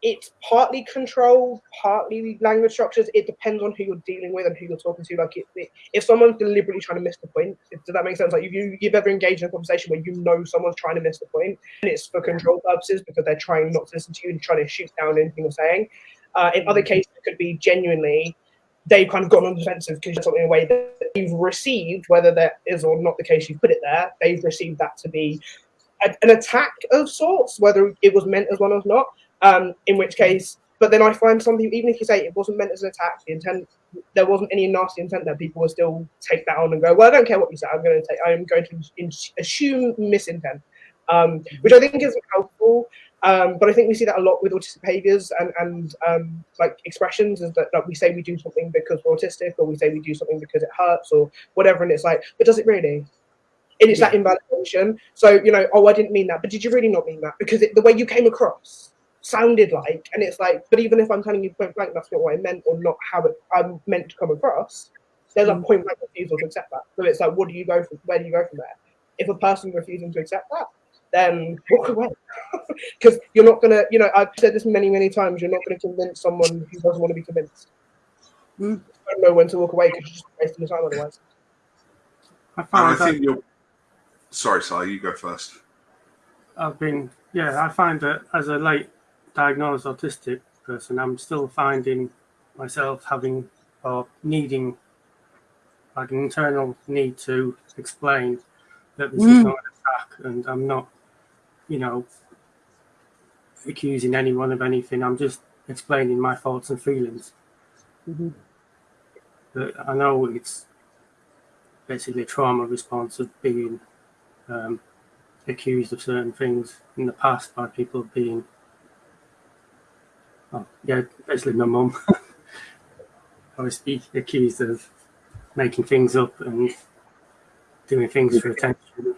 S5: it's partly control, partly language structures. It depends on who you're dealing with and who you're talking to. Like, it, it, if someone's deliberately trying to miss the point, if, does that make sense? Like, if you, you've ever engaged in a conversation where you know someone's trying to miss the point, and it's for control purposes because they're trying not to listen to you and trying to shoot down anything you're saying. Uh, in other cases, it could be genuinely they've kind of gone on defensive because something in a way that you've received, whether that is or not the case, you've put it there. They've received that to be a, an attack of sorts, whether it was meant as one or not. Um, in which case, but then I find something, even if you say it wasn't meant as an attack, the intent, there wasn't any nasty intent there, people will still take that on and go, well, I don't care what you say, I'm going to take, I'm going to in, assume misintent, um, which I think isn't helpful. Um, but I think we see that a lot with autistic behaviors and, and um, like expressions is that like, we say we do something because we're autistic or we say we do something because it hurts or whatever. And it's like, but does it really? And it's yeah. that invalidation. So, you know, oh, I didn't mean that. But did you really not mean that? Because it, the way you came across sounded like, and it's like, but even if I'm telling you point blank, that's not what I meant or not how it, I'm meant to come across, there's a mm. point blank refusal to accept that. So it's like, what do you go from? Where do you go from there? If a person refusing to accept that, then walk away. Because you're not gonna, you know, I've said this many, many times. You're not gonna convince someone who doesn't want to be convinced. Mm. don't know when to walk away because you're just wasting your time otherwise.
S1: I, find I think you're. Sorry, Sally, you go first.
S2: I've been, yeah, I find that as a late diagnosed autistic person, I'm still finding myself having or needing like an internal need to explain that this mm. is not an attack and I'm not, you know, accusing anyone of anything. I'm just explaining my thoughts and feelings. Mm-hmm. But I know it's basically a trauma response of being um, accused of certain things in the past by people being oh, yeah, basically my mum. I was accused of making things up and doing things for attention.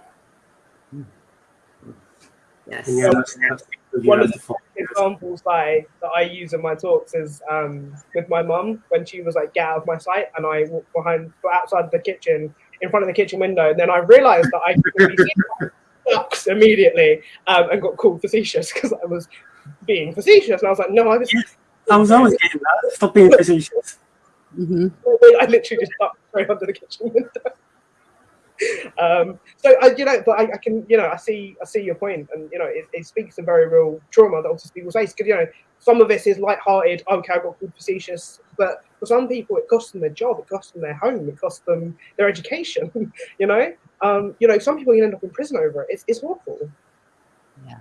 S3: Yes.
S5: yeah, that's, that's one of the examples that I, that I use in my talks is um, with my mum when she was like, "Get out of my sight," and I walked behind, outside the kitchen, in front of the kitchen window, and then I realised that I ducks immediately um, and got called facetious because I was being facetious. And I was like, no, I was.
S2: I was always getting that. Stop being facetious.
S5: Mm-hmm. I literally just ducked right under the kitchen window. Um, so I, you know, but I, I, can, you know, I see, I see your point, and you know, it, it speaks to very real trauma that autistic people face. Because you know, some of this is light-hearted. Okay, I got called facetious, but for some people, it costs them their job, it costs them their home, it costs them their education. you know, um, you know, some people end up in prison over it. It's, it's awful.
S3: Yeah.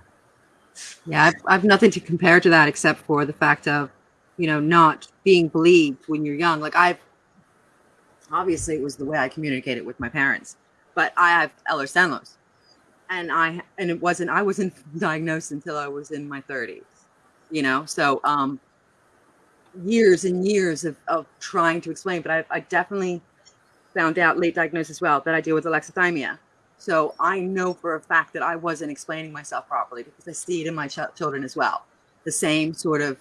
S3: Yeah, I've, I've nothing to compare to that except for the fact of, you know, not being believed when you're young. Like I've, obviously it was the way I communicated with my parents, but I have Ehlers-Danlos and I, and it wasn't, I wasn't diagnosed until I was in my thirties, you know? So, um, years and years of, of trying to explain, but I, I definitely found out late diagnosis as well that I deal with alexithymia so I know for a fact that I wasn't explaining myself properly because I see it in my ch- children as well. The same sort of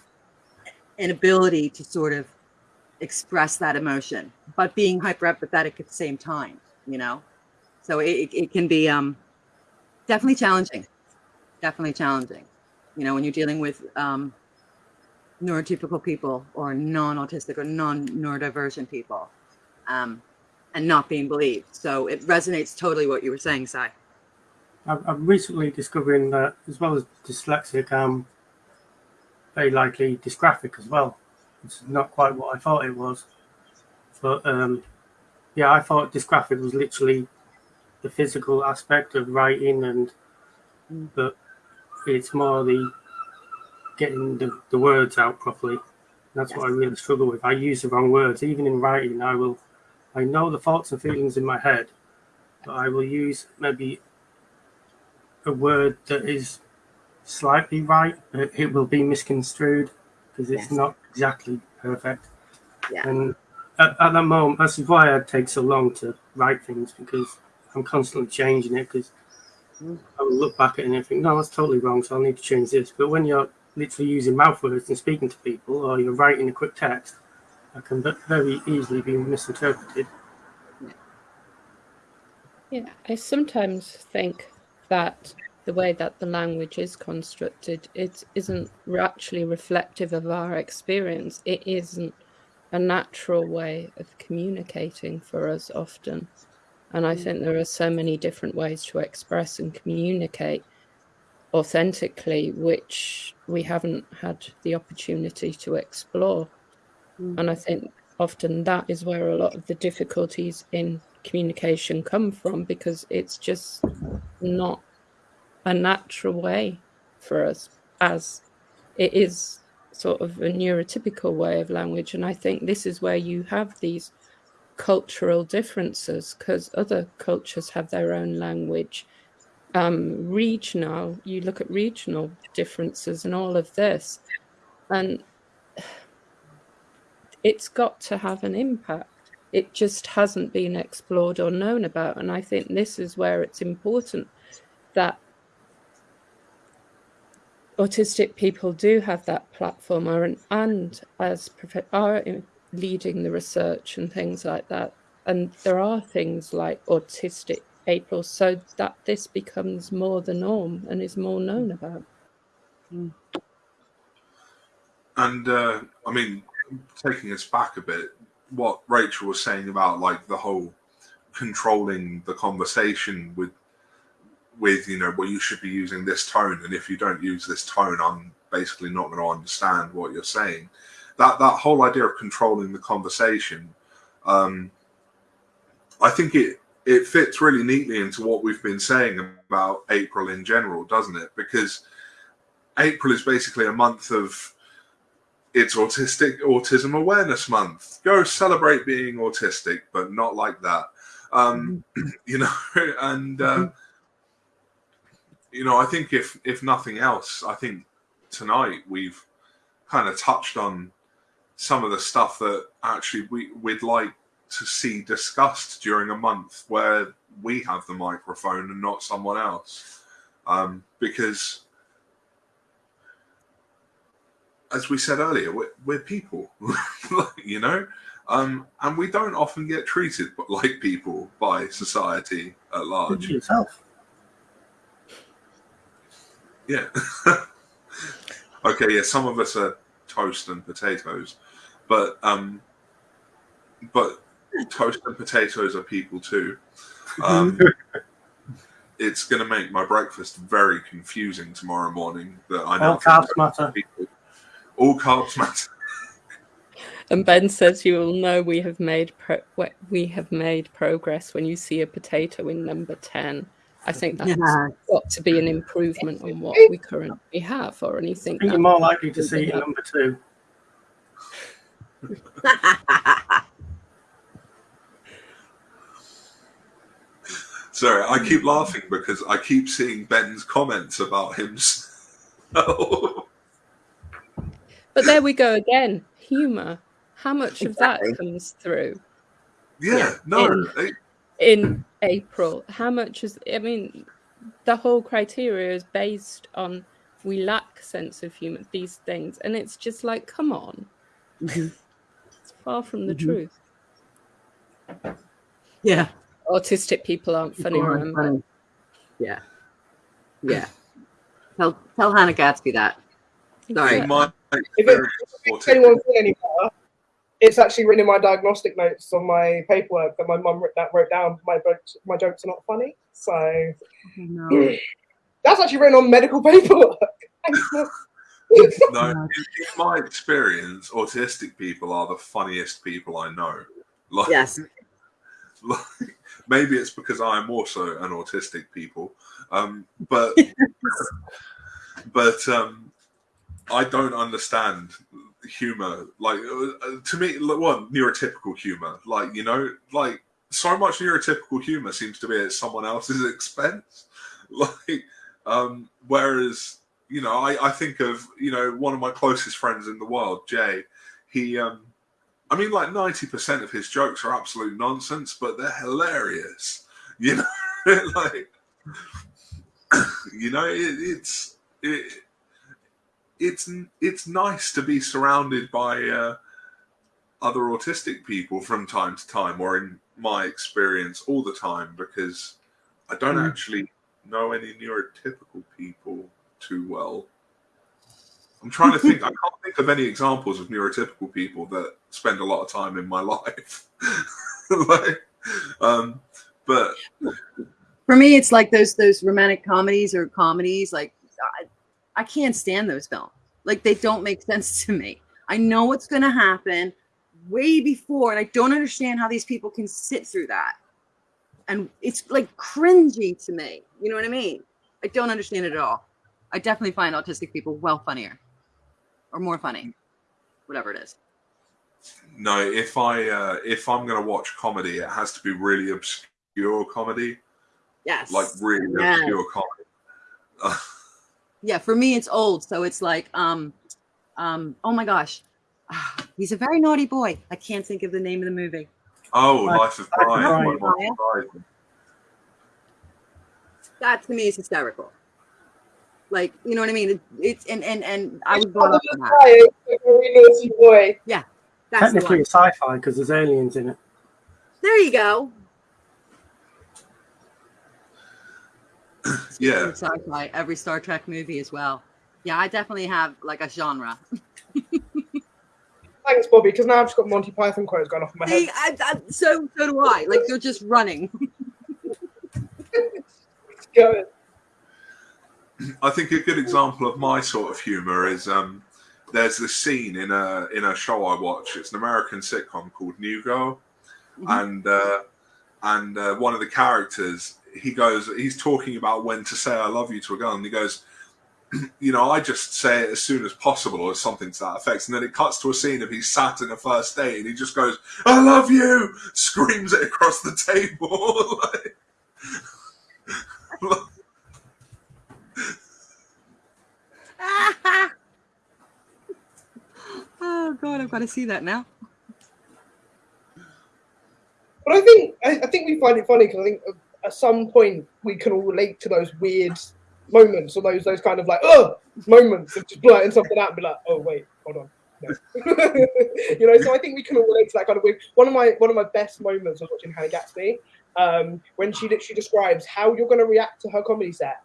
S3: inability to sort of express that emotion, but being hyper empathetic at the same time, you know? So it, it can be um, definitely challenging. Definitely challenging. You know, when you're dealing with um, neurotypical people or non autistic or non neurodivergent people. Um, and not being believed. So it resonates totally what you were saying, Sai.
S2: I'm recently discovering that as well as dyslexic, I'm very likely dysgraphic as well. It's not quite what I thought it was. But um, yeah, I thought dysgraphic was literally the physical aspect of writing, and mm. but it's more the getting the, the words out properly. That's yes. what I really struggle with. I use the wrong words. Even in writing, I will I know the thoughts and feelings in my head, but I will use maybe a word that is slightly right, but it will be misconstrued because it's yes. not exactly perfect. Yeah. And at, at, that moment, that's why I take so long to write things because I'm constantly changing it because mm. I will look back at it and think, no, that's totally wrong, so I'll need to change this. But when you're literally using mouth words and speaking to people or you're writing a quick text, that can very easily be misinterpreted.
S4: Yeah, I sometimes think that the way that the language is constructed, it isn't actually reflective of our experience. It isn't a natural way of communicating for us often. And I think there are so many different ways to express and communicate authentically, which we haven't had the opportunity to explore. Mm. And I think often that is where a lot of the difficulties in communication come from because it's just not a natural way for us as it is sort of a neurotypical way of language. And I think this is where you have these cultural differences because other cultures have their own language. Um, regional, you look at regional differences and all of this, and it's got to have an impact. It just hasn't been explored or known about. And I think this is where it's important that autistic people do have that platform and, and as are leading the research and things like that. And there are things like autistic April so that this becomes more the norm and is more known about.
S1: Mm. And uh, I mean, taking us back a bit, what Rachel was saying about like the whole controlling the conversation with with you know well you should be using this tone and if you don't use this tone i'm basically not going to understand what you're saying that that whole idea of controlling the conversation um i think it it fits really neatly into what we've been saying about april in general doesn't it? Because april is basically a month of it's autistic autism awareness month. Go celebrate being autistic but not like that. Um you know and uh, mm-hmm. you know, I think if if nothing else, I think tonight we've kind of touched on some of the stuff that actually we we'd like to see discussed during a month where we have the microphone and not someone else, um, because as we said earlier, we're, we're people, you know, um, and we don't often get treated like people by society at large.
S2: Yourself.
S1: Yeah. okay, yeah, some of us are toast and potatoes, but um, but toast and potatoes are people too. Um, it's going to make my breakfast very confusing tomorrow morning. That I know
S2: all carbs matter.
S1: People. All carbs matter.
S4: And Ben says you will know we have made pro- we have made progress when you see a potato in number ten. I think that's yeah. got to be an improvement on what we currently have, or anything.
S2: you're more likely to see number two.
S1: Sorry, I keep laughing because I keep seeing Ben's comments about himself.
S4: but there we go again. Humor. How much exactly. of that comes through?
S1: Yeah, yeah. no.
S4: In, in April. How much is, I mean, the whole criteria is based on we lack sense of humor, these things. And it's just like, come on. It's far from the mm-hmm. truth.
S3: Yeah.
S4: Autistic people aren't funny, people aren't funny.
S3: Yeah. Yeah. tell tell Hannah Gadsby that. Sorry.
S5: If, if anyone feel any better, it's actually written in my diagnostic notes on my paperwork that my mum wrote, that wrote down my jokes, my jokes are not funny. So no. that's actually written on medical paperwork.
S1: no, in, in, my experience, autistic people are the funniest people I know.
S3: Like, yes.
S1: Like, maybe it's because I am also an autistic people, um, but but um, I don't understand humor. Like uh, to me, one neurotypical humor. Like you know, like so much neurotypical humor seems to be at someone else's expense. Like, um, whereas you know, I, I think of you know one of my closest friends in the world, Jay. He, um, I mean, like ninety percent of his jokes are absolute nonsense, but they're hilarious. You know, like you know, it, it's it it's it's nice to be surrounded by uh, other autistic people from time to time, or in my experience, all the time, because I don't mm. actually know any neurotypical people too well. I'm trying to think. I can't think of any examples of neurotypical people that spend a lot of time in my life. like, um, but
S3: for me, it's like those those romantic comedies or comedies. Like I can't stand those films. Like they don't make sense to me. I know what's going to happen way before, and I don't understand how these people can sit through that. And it's like cringy to me. You know what I mean? I don't understand it at all. I definitely find autistic people well funnier or more funny, whatever it is.
S1: No, if I uh, if I'm gonna watch comedy, it has to be really obscure comedy,
S3: Yes.
S1: like really
S3: Yes.
S1: obscure comedy.
S3: Yeah, for me it's old, so it's like um um oh my gosh. He's a very naughty boy. I can't think of the name of the movie.
S1: oh,
S2: Life-
S1: Life of
S2: Life of
S1: Brian.
S2: Brian.
S1: by Monty Python.
S3: That to me is hysterical. Like, you know what I mean? It- It's and and and I was brought up on that.
S5: Hi, like a naughty boy.
S3: That's
S2: Technically,
S3: one.
S2: it's sci-fi because there's aliens in it.
S3: There you go.
S1: Yeah,
S3: Sci-fi, every Star Trek movie as well. Yeah, I definitely have like a genre.
S5: Thanks, Bobby, because now I've just got Monty Python quotes going off in my head.
S3: I, I, so so do I. Like they're just running.
S5: Go.
S1: I think a good example of my sort of humor is um, there's this scene in a in a show I watch. It's an American sitcom called New Girl,
S3: Mhm.
S1: and uh, and uh, one of the characters he goes he's talking about when to say I love you to a girl, and he goes. You know, I just say it as soon as possible, or something to that effect, and then it cuts to a scene of he's sat in a first date, and he just goes, "I love you," screams it across the table. Like-
S3: oh god, I've got to see that now.
S5: But I think I, I think we find it funny because I think at some point we can all relate to those weird moments or those those kind of like oh moments of just blurting something out and be like oh wait hold on you know so I think we can all relate to that kind of weird. One of my one of my best moments was watching Hannah Gadsby um, when she literally describes how you're going to react to her comedy set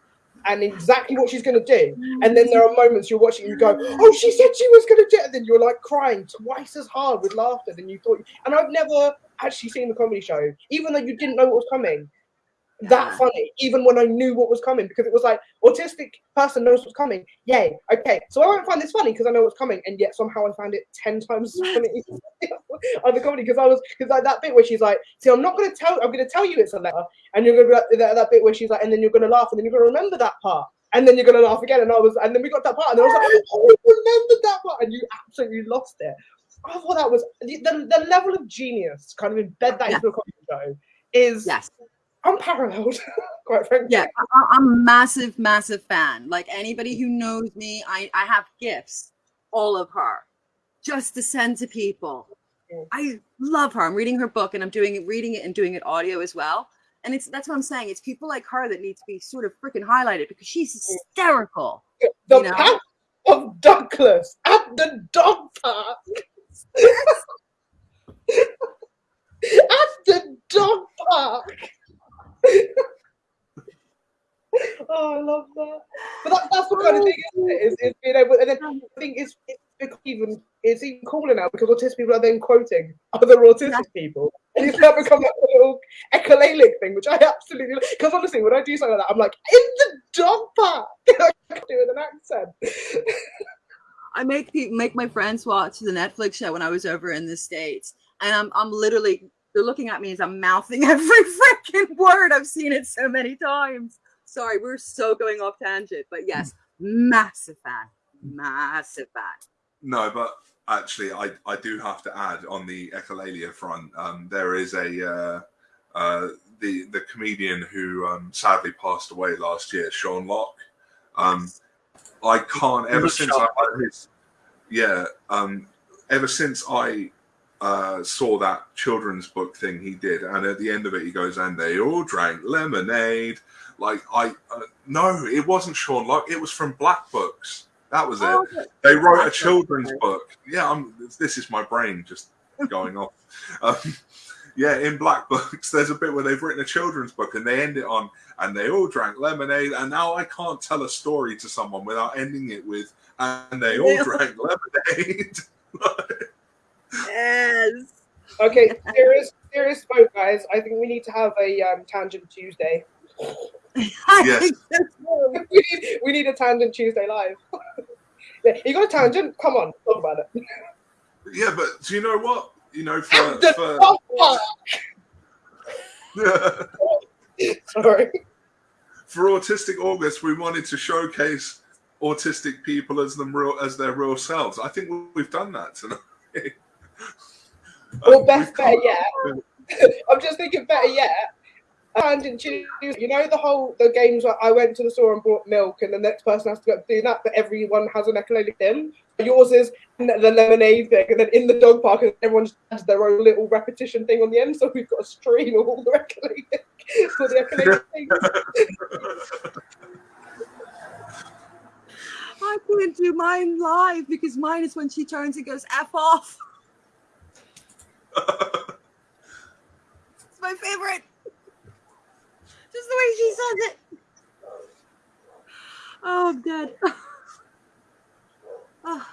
S5: and exactly what she's going to do. And then there are mm. moments you're watching you go, oh, she said she was going to do it. And then you're like crying twice as hard with laughter than you thought. And I've never actually seen the comedy show, even though you didn't know what was coming. That funny, even when I knew what was coming, because it was like autistic person knows what's coming. Yay, okay. So I won't find this funny because I know what's coming, and yet somehow I found it ten times as funny on the comedy because I was because like that bit where she's like, "See, I'm not going to tell. I'm going to tell you it's a letter," and you're going to be like that, that bit where she's like, and then you're going to laugh, and then you're going to remember that part, and then you're going to laugh again, and I was, and then we got that part, and I was like, "Oh, I remembered that part," and you absolutely lost it. I thought that was the, the, the level of genius, kind of embed that
S3: Yeah.
S5: into a comedy show, is
S3: Yes.
S5: Unparalleled. Quite frankly,
S3: Yeah, I, I'm a massive, massive fan. Like anybody who knows me, I, I have gifts, all of her, just to send to people.
S5: Yeah.
S3: I love her. I'm reading her book and I'm doing it, reading it and doing it audio as well. And it's that's what I'm saying. It's people like her that need to be sort of freaking highlighted because she's hysterical.
S5: the
S3: you know?
S5: path of Douglas at the dog park. at the dog park. oh, I love that. But that, that's the kind of oh, thing, isn't it? Is, is being able, and then I think it's, it's even it's even cooler now because autistic people are then quoting other autistic
S3: Yeah.
S5: people, and it's now become like a little echolalic thing, which I absolutely because honestly, when I do something like that, I'm like in the dog park. I can do it with an accent.
S3: I make make my friends watch the Netflix show when I was over in the states, and I'm I'm literally they're looking at me as I'm mouthing every freaking word. I've seen it so many times. Sorry, we're so going off tangent, but yes, massive fan, massive fan.
S1: No, but actually, I, I do have to add on the echolalia front. Um, there is a uh, uh, the the comedian who um, sadly passed away last year, Sean Lock. Um, I can't ever
S2: Good
S1: since I heard his yeah um, ever since I uh, saw that children's book thing he did, and at the end of it he goes, and they all drank lemonade. Like I uh, no, it wasn't Sean Lock. It was from Black Books. That was it.
S3: Oh,
S1: They wrote a children's book. Yeah, I'm, this is my brain just going off. Um, yeah, in Black Books, there's a bit where they've written a children's book and they end it on, and they all drank lemonade. And now I can't tell a story to someone without ending it with, and they all drank lemonade.
S3: Yes.
S5: Okay, serious, serious note, guys. I think we need to have a um, tangent Tuesday.
S1: Yes.
S5: we, need, we need a tangent Tuesday live. yeah, you got a tangent? Come on, talk about it.
S1: yeah, but do you know what? You know, for,
S5: The
S1: for
S5: dog. Sorry.
S1: for Autistic August, we wanted to showcase autistic people as them real as their real selves. I think we've done that tonight.
S5: Or best better yet, I'm just thinking better yet. And in Tuesday, you know the whole the games where I went to the store and bought milk, and the next person has to go do that, but everyone has an echolalic dim. Yours is the lemonade thing, and then in the dog park, everyone just has their own little repetition thing on the end. So we've got a stream of all the echolalic for the echolalic things.
S3: I couldn't do mine live because mine is when she turns and goes F off. It's my favorite. Just the way she says it. Oh, I'm dead. Oh,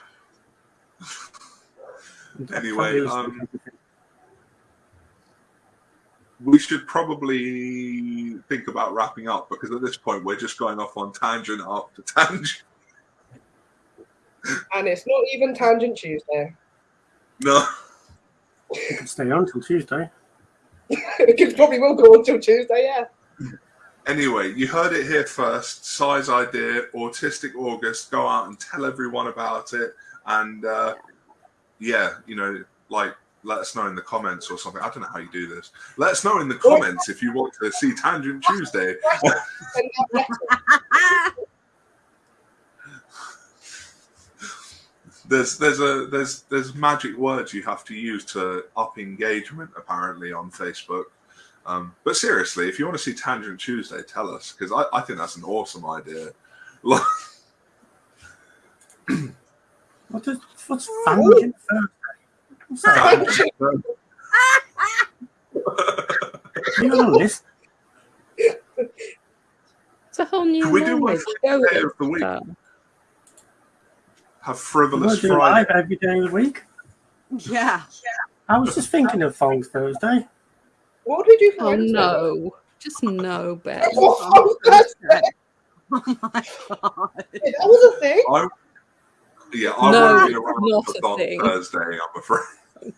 S1: Anyway, um, we should probably think about wrapping up because at this point we're just going off on tangent after tangent.
S5: and it's not even Tangent Tuesday.
S1: No.
S2: You can stay on till Tuesday.
S5: it probably will go until Tuesday, yeah.
S1: Anyway, you heard it here first. Size idea, Autistic August. Go out and tell everyone about it. And uh, yeah, you know, like let us know in the comments or something. I don't know how you do this. Let us know in the comments if you want to see Tangent Tuesday.
S5: And that letter-
S1: There's there's a there's there's magic words you have to use to up engagement apparently on Facebook. Um, but seriously, if you want to see Tangent Tuesday, tell us because I, I think that's an awesome idea. Like,
S2: What is what's Tangent Thursday? You on a list?
S4: It's a whole new
S1: Can we do one
S4: language.
S1: for
S4: Go
S1: the day
S4: with
S1: of the week?
S4: That.
S1: Have
S2: We'll
S1: frivolous
S2: do live
S1: Friday.
S2: every day of the week.
S3: yeah.
S2: I was just thinking of Thongs Thursday.
S5: What did you do for
S4: Oh
S5: Wednesday?
S4: no, just no, Ben.
S5: Oh, that's-
S3: Oh my god.
S5: that was a thing.
S1: I, yeah, I
S4: No,
S1: won't be around
S4: not
S1: for
S4: a
S1: Thon
S4: thing.
S1: Thursday. I'm afraid.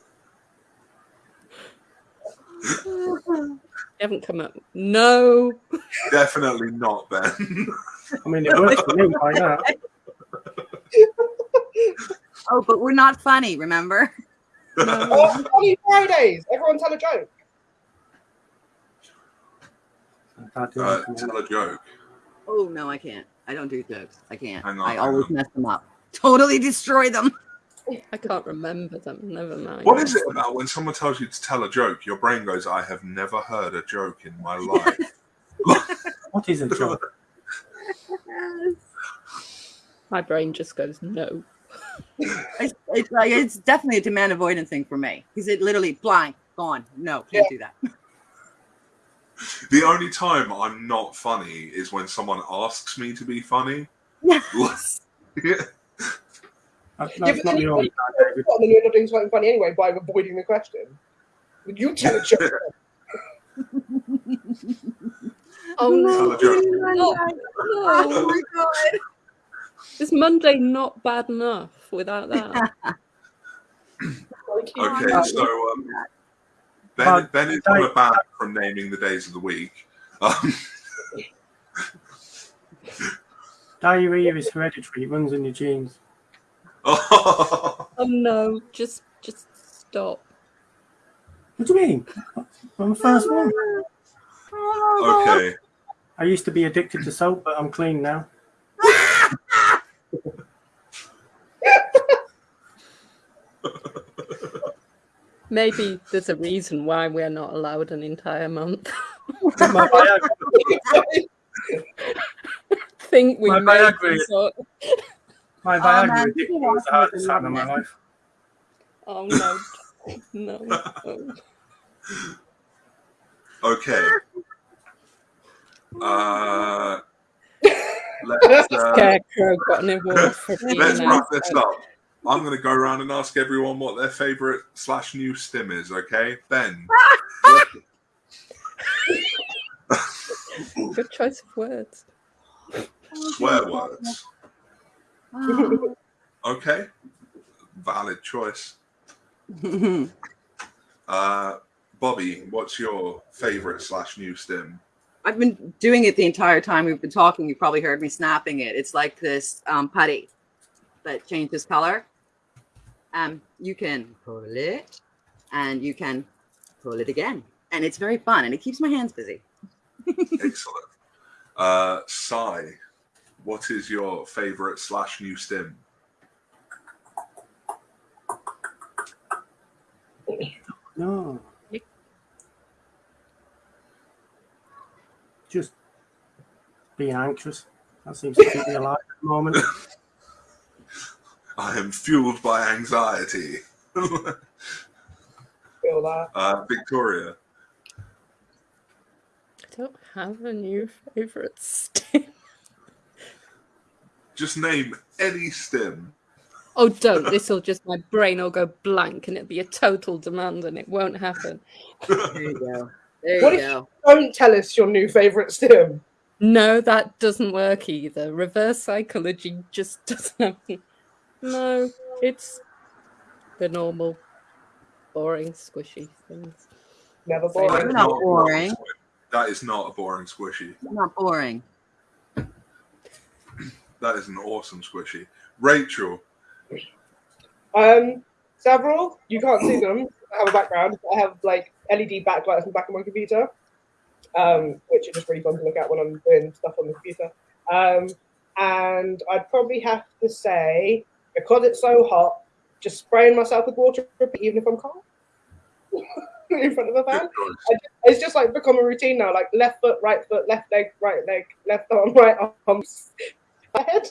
S4: You haven't come up. No.
S1: Definitely not, Ben.
S2: I mean, it works for me by now.
S3: Oh, but we're not funny, remember?
S5: Oh, funny Fridays. Everyone tell a joke.
S1: Uh, tell a joke.
S3: Oh no, I can't. I don't do jokes. I can't.
S1: On,
S3: I always
S1: on.
S3: mess them up. Totally destroy them.
S4: I can't remember them. Never mind.
S1: What is it about when someone tells you to tell a joke? Your brain goes, "I have never heard a joke in my life."
S2: What is a joke?
S4: My brain just goes no.
S3: It's, it's like it's definitely a demand avoidance thing for me because it literally blind gone. No, can't do that.
S1: the only time I'm not funny is when someone asks me to be funny.
S3: Yes.
S1: yeah.
S2: That's,
S5: Yeah,
S2: that's
S5: but
S2: not
S5: then
S2: the
S5: you-
S2: only time,
S5: then you end up doing something funny anyway by avoiding the question. Would you oh, tell a joke?
S4: Oh no.
S1: a
S3: Oh my god.
S4: Is Monday not bad enough without that?
S1: Okay, so um, Ben,
S2: But
S1: ben is on a ban from naming the days of the week. Um,
S2: Diarrhea is hereditary. It runs in your genes.
S4: oh no. Just just stop.
S2: What do you mean? I'm the first one.
S1: okay,
S2: I used to be addicted to soap, but I'm clean now.
S4: Maybe there's a reason why we're not allowed an entire month.
S2: My Viagra,
S4: think we
S2: My
S4: made
S2: Viagra-
S4: this up.
S2: my
S3: Oh,
S2: Viagra
S3: man,
S2: addiction
S3: people
S2: was the hardest time of my
S3: loving
S2: life.
S4: Oh no. No. no.
S1: okay. Uh, let's, uh,
S4: Scarecrow got an award for being
S1: let's
S4: an
S1: wrap this up. I'm going to go around and ask everyone what their favorite slash new stim is. Okay, Ben.
S4: Good choice of words.
S1: Swear words. Okay, valid choice. Uh, Bobby, what's your favorite slash new stim?
S3: I've been doing it the entire time we've been talking. You probably heard me snapping it. It's like this um, putty that changes color. Um, you can pull it, and you can pull it again, and it's very fun, and it keeps my hands busy.
S1: Excellent. Uh, Sai, what is your favorite slash new stim?
S2: No. Just being anxious. That seems to keep me alive at the moment.
S1: I am fueled by anxiety.
S5: Feel that.
S1: uh, Victoria,
S4: I don't have a new favorite stim.
S1: just name any stim.
S4: Oh, don't. This'll just, my brain will go blank and it'll be a total demand and it won't happen.
S3: There you go. There
S5: What
S3: you
S5: if-
S3: go.
S5: Don't tell us your new favorite stim.
S4: No, that doesn't work either. Reverse psychology just doesn't happen. No, it's the normal, boring, squishy things.
S5: Never boring.
S1: is
S3: Not
S1: not
S3: boring.
S1: That is not a boring squishy.
S3: Not boring.
S1: That is an awesome squishy. Rachel,
S5: Um, several. You can't see them. I have a background. I have like LED backlights in the back of my computer, um, which are just really fun to look at when I'm doing stuff on the computer. Um, and I'd probably have to say, because it's so hot, just spraying myself with water, even if I'm cold, in front of a fan.
S1: good choice.
S5: It's just like become a routine now. Like left foot, right foot, left leg, right leg, left arm, right arm, my head.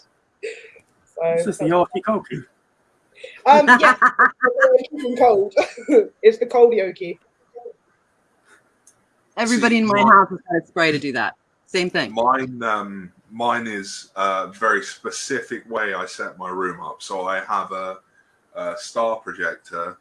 S5: So,
S2: It's just the Hokey Cokey.
S5: um, yeah, from cold. it's the cold yoki.
S3: Everybody in my
S1: mine-
S3: house has got a spray to do that. Same thing.
S1: Mine, um, mine is a very specific way I set my room up. So I have a, a star projector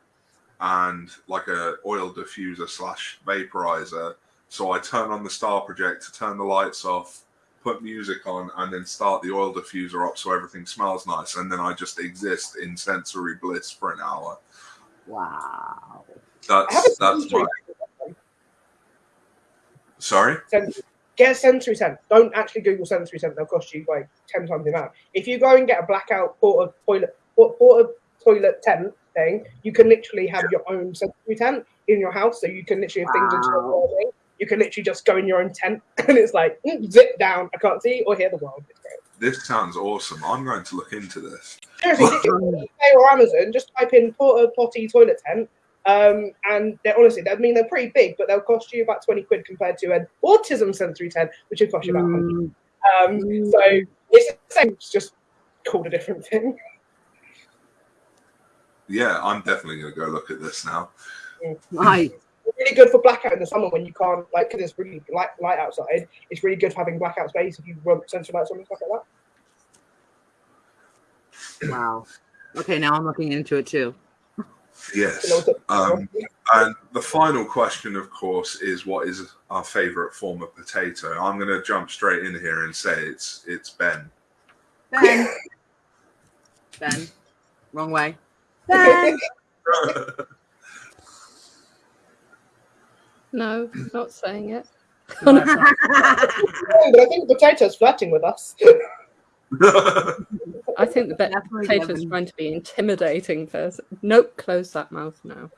S1: and like a oil diffuser slash vaporizer. So I turn on the star projector, turn the lights off, put music on, and then start the oil diffuser up so everything smells nice. And then I just exist in sensory bliss for an hour.
S3: Wow.
S5: I have a
S1: That's that's my sorry.
S5: sensory. Get a sensory tent. Don't actually Google sensory tent. They'll cost you like ten times the amount. If you go and get a blackout porta toilet port- porta toilet tent thing, you can literally have your own sensory tent in your house. So you can literally have things into
S3: Wow.
S5: your building. You can literally just go in your own tent, and it's like mm, zip down. I can't see or hear the world. It's great.
S1: This sounds awesome. I'm going to look into this.
S5: Seriously, literally, eBay or Amazon, just type in porta potty toilet tent. Um, and they're honestly, I mean, they're pretty big, but they'll cost you about 20 quid compared to an autism sensory tent, which would cost you about 100.
S3: Mm,
S5: Um, so it's the same, it's just called a different thing.
S1: Yeah, I'm definitely going to go look at this now.
S3: nice.
S5: It's really good for blackout in the summer when you can't, like, because it's really light, light outside. It's really good for having blackout space if you want sensory lights on and stuff like that.
S3: Wow. Okay, now I'm looking into it too.
S1: Yes.
S5: You know, it's-
S1: Um, and the final question, of course, is what is our favourite form of potato? I'm going to jump straight in here and say it's it's Ben.
S3: Ben. ben. Wrong way. Ben.
S4: No, not saying it.
S5: but I think the potato's flirting with us.
S4: I think the be-
S3: Definitely
S4: potato's
S3: Devon.
S4: trying to be intimidating person. Nope, close that mouth now.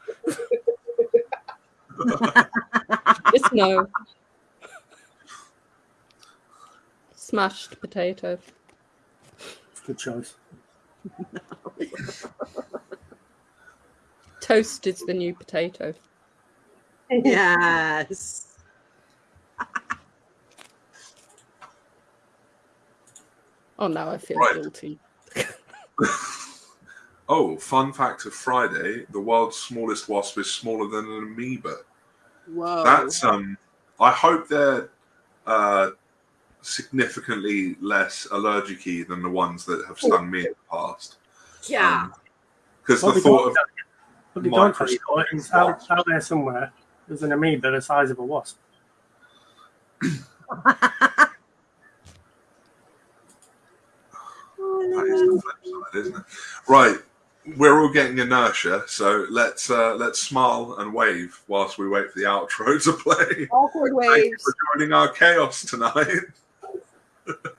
S4: Just no. Smashed potato.
S2: Good choice.
S4: Toast is the new potato.
S3: yes.
S4: Oh, now I feel
S1: Right.
S4: guilty.
S1: oh, fun fact of Friday: the world's smallest wasp is smaller than an amoeba.
S3: Whoa.
S1: That's um. I hope they're uh, significantly less allergic than the ones that have stung me in the past.
S3: yeah.
S1: Because
S2: Well,
S1: the
S2: they
S1: thought of
S2: But they don't tell you
S1: Microscopic
S2: out, out there somewhere. There's an amoeba the size of a wasp.
S3: Oh,
S1: That is the flip side, isn't it? Right. we're all getting inertia, so let's uh, let's smile and wave whilst we wait for the outro to play.
S3: Awkward
S1: Thank you for joining our chaos tonight.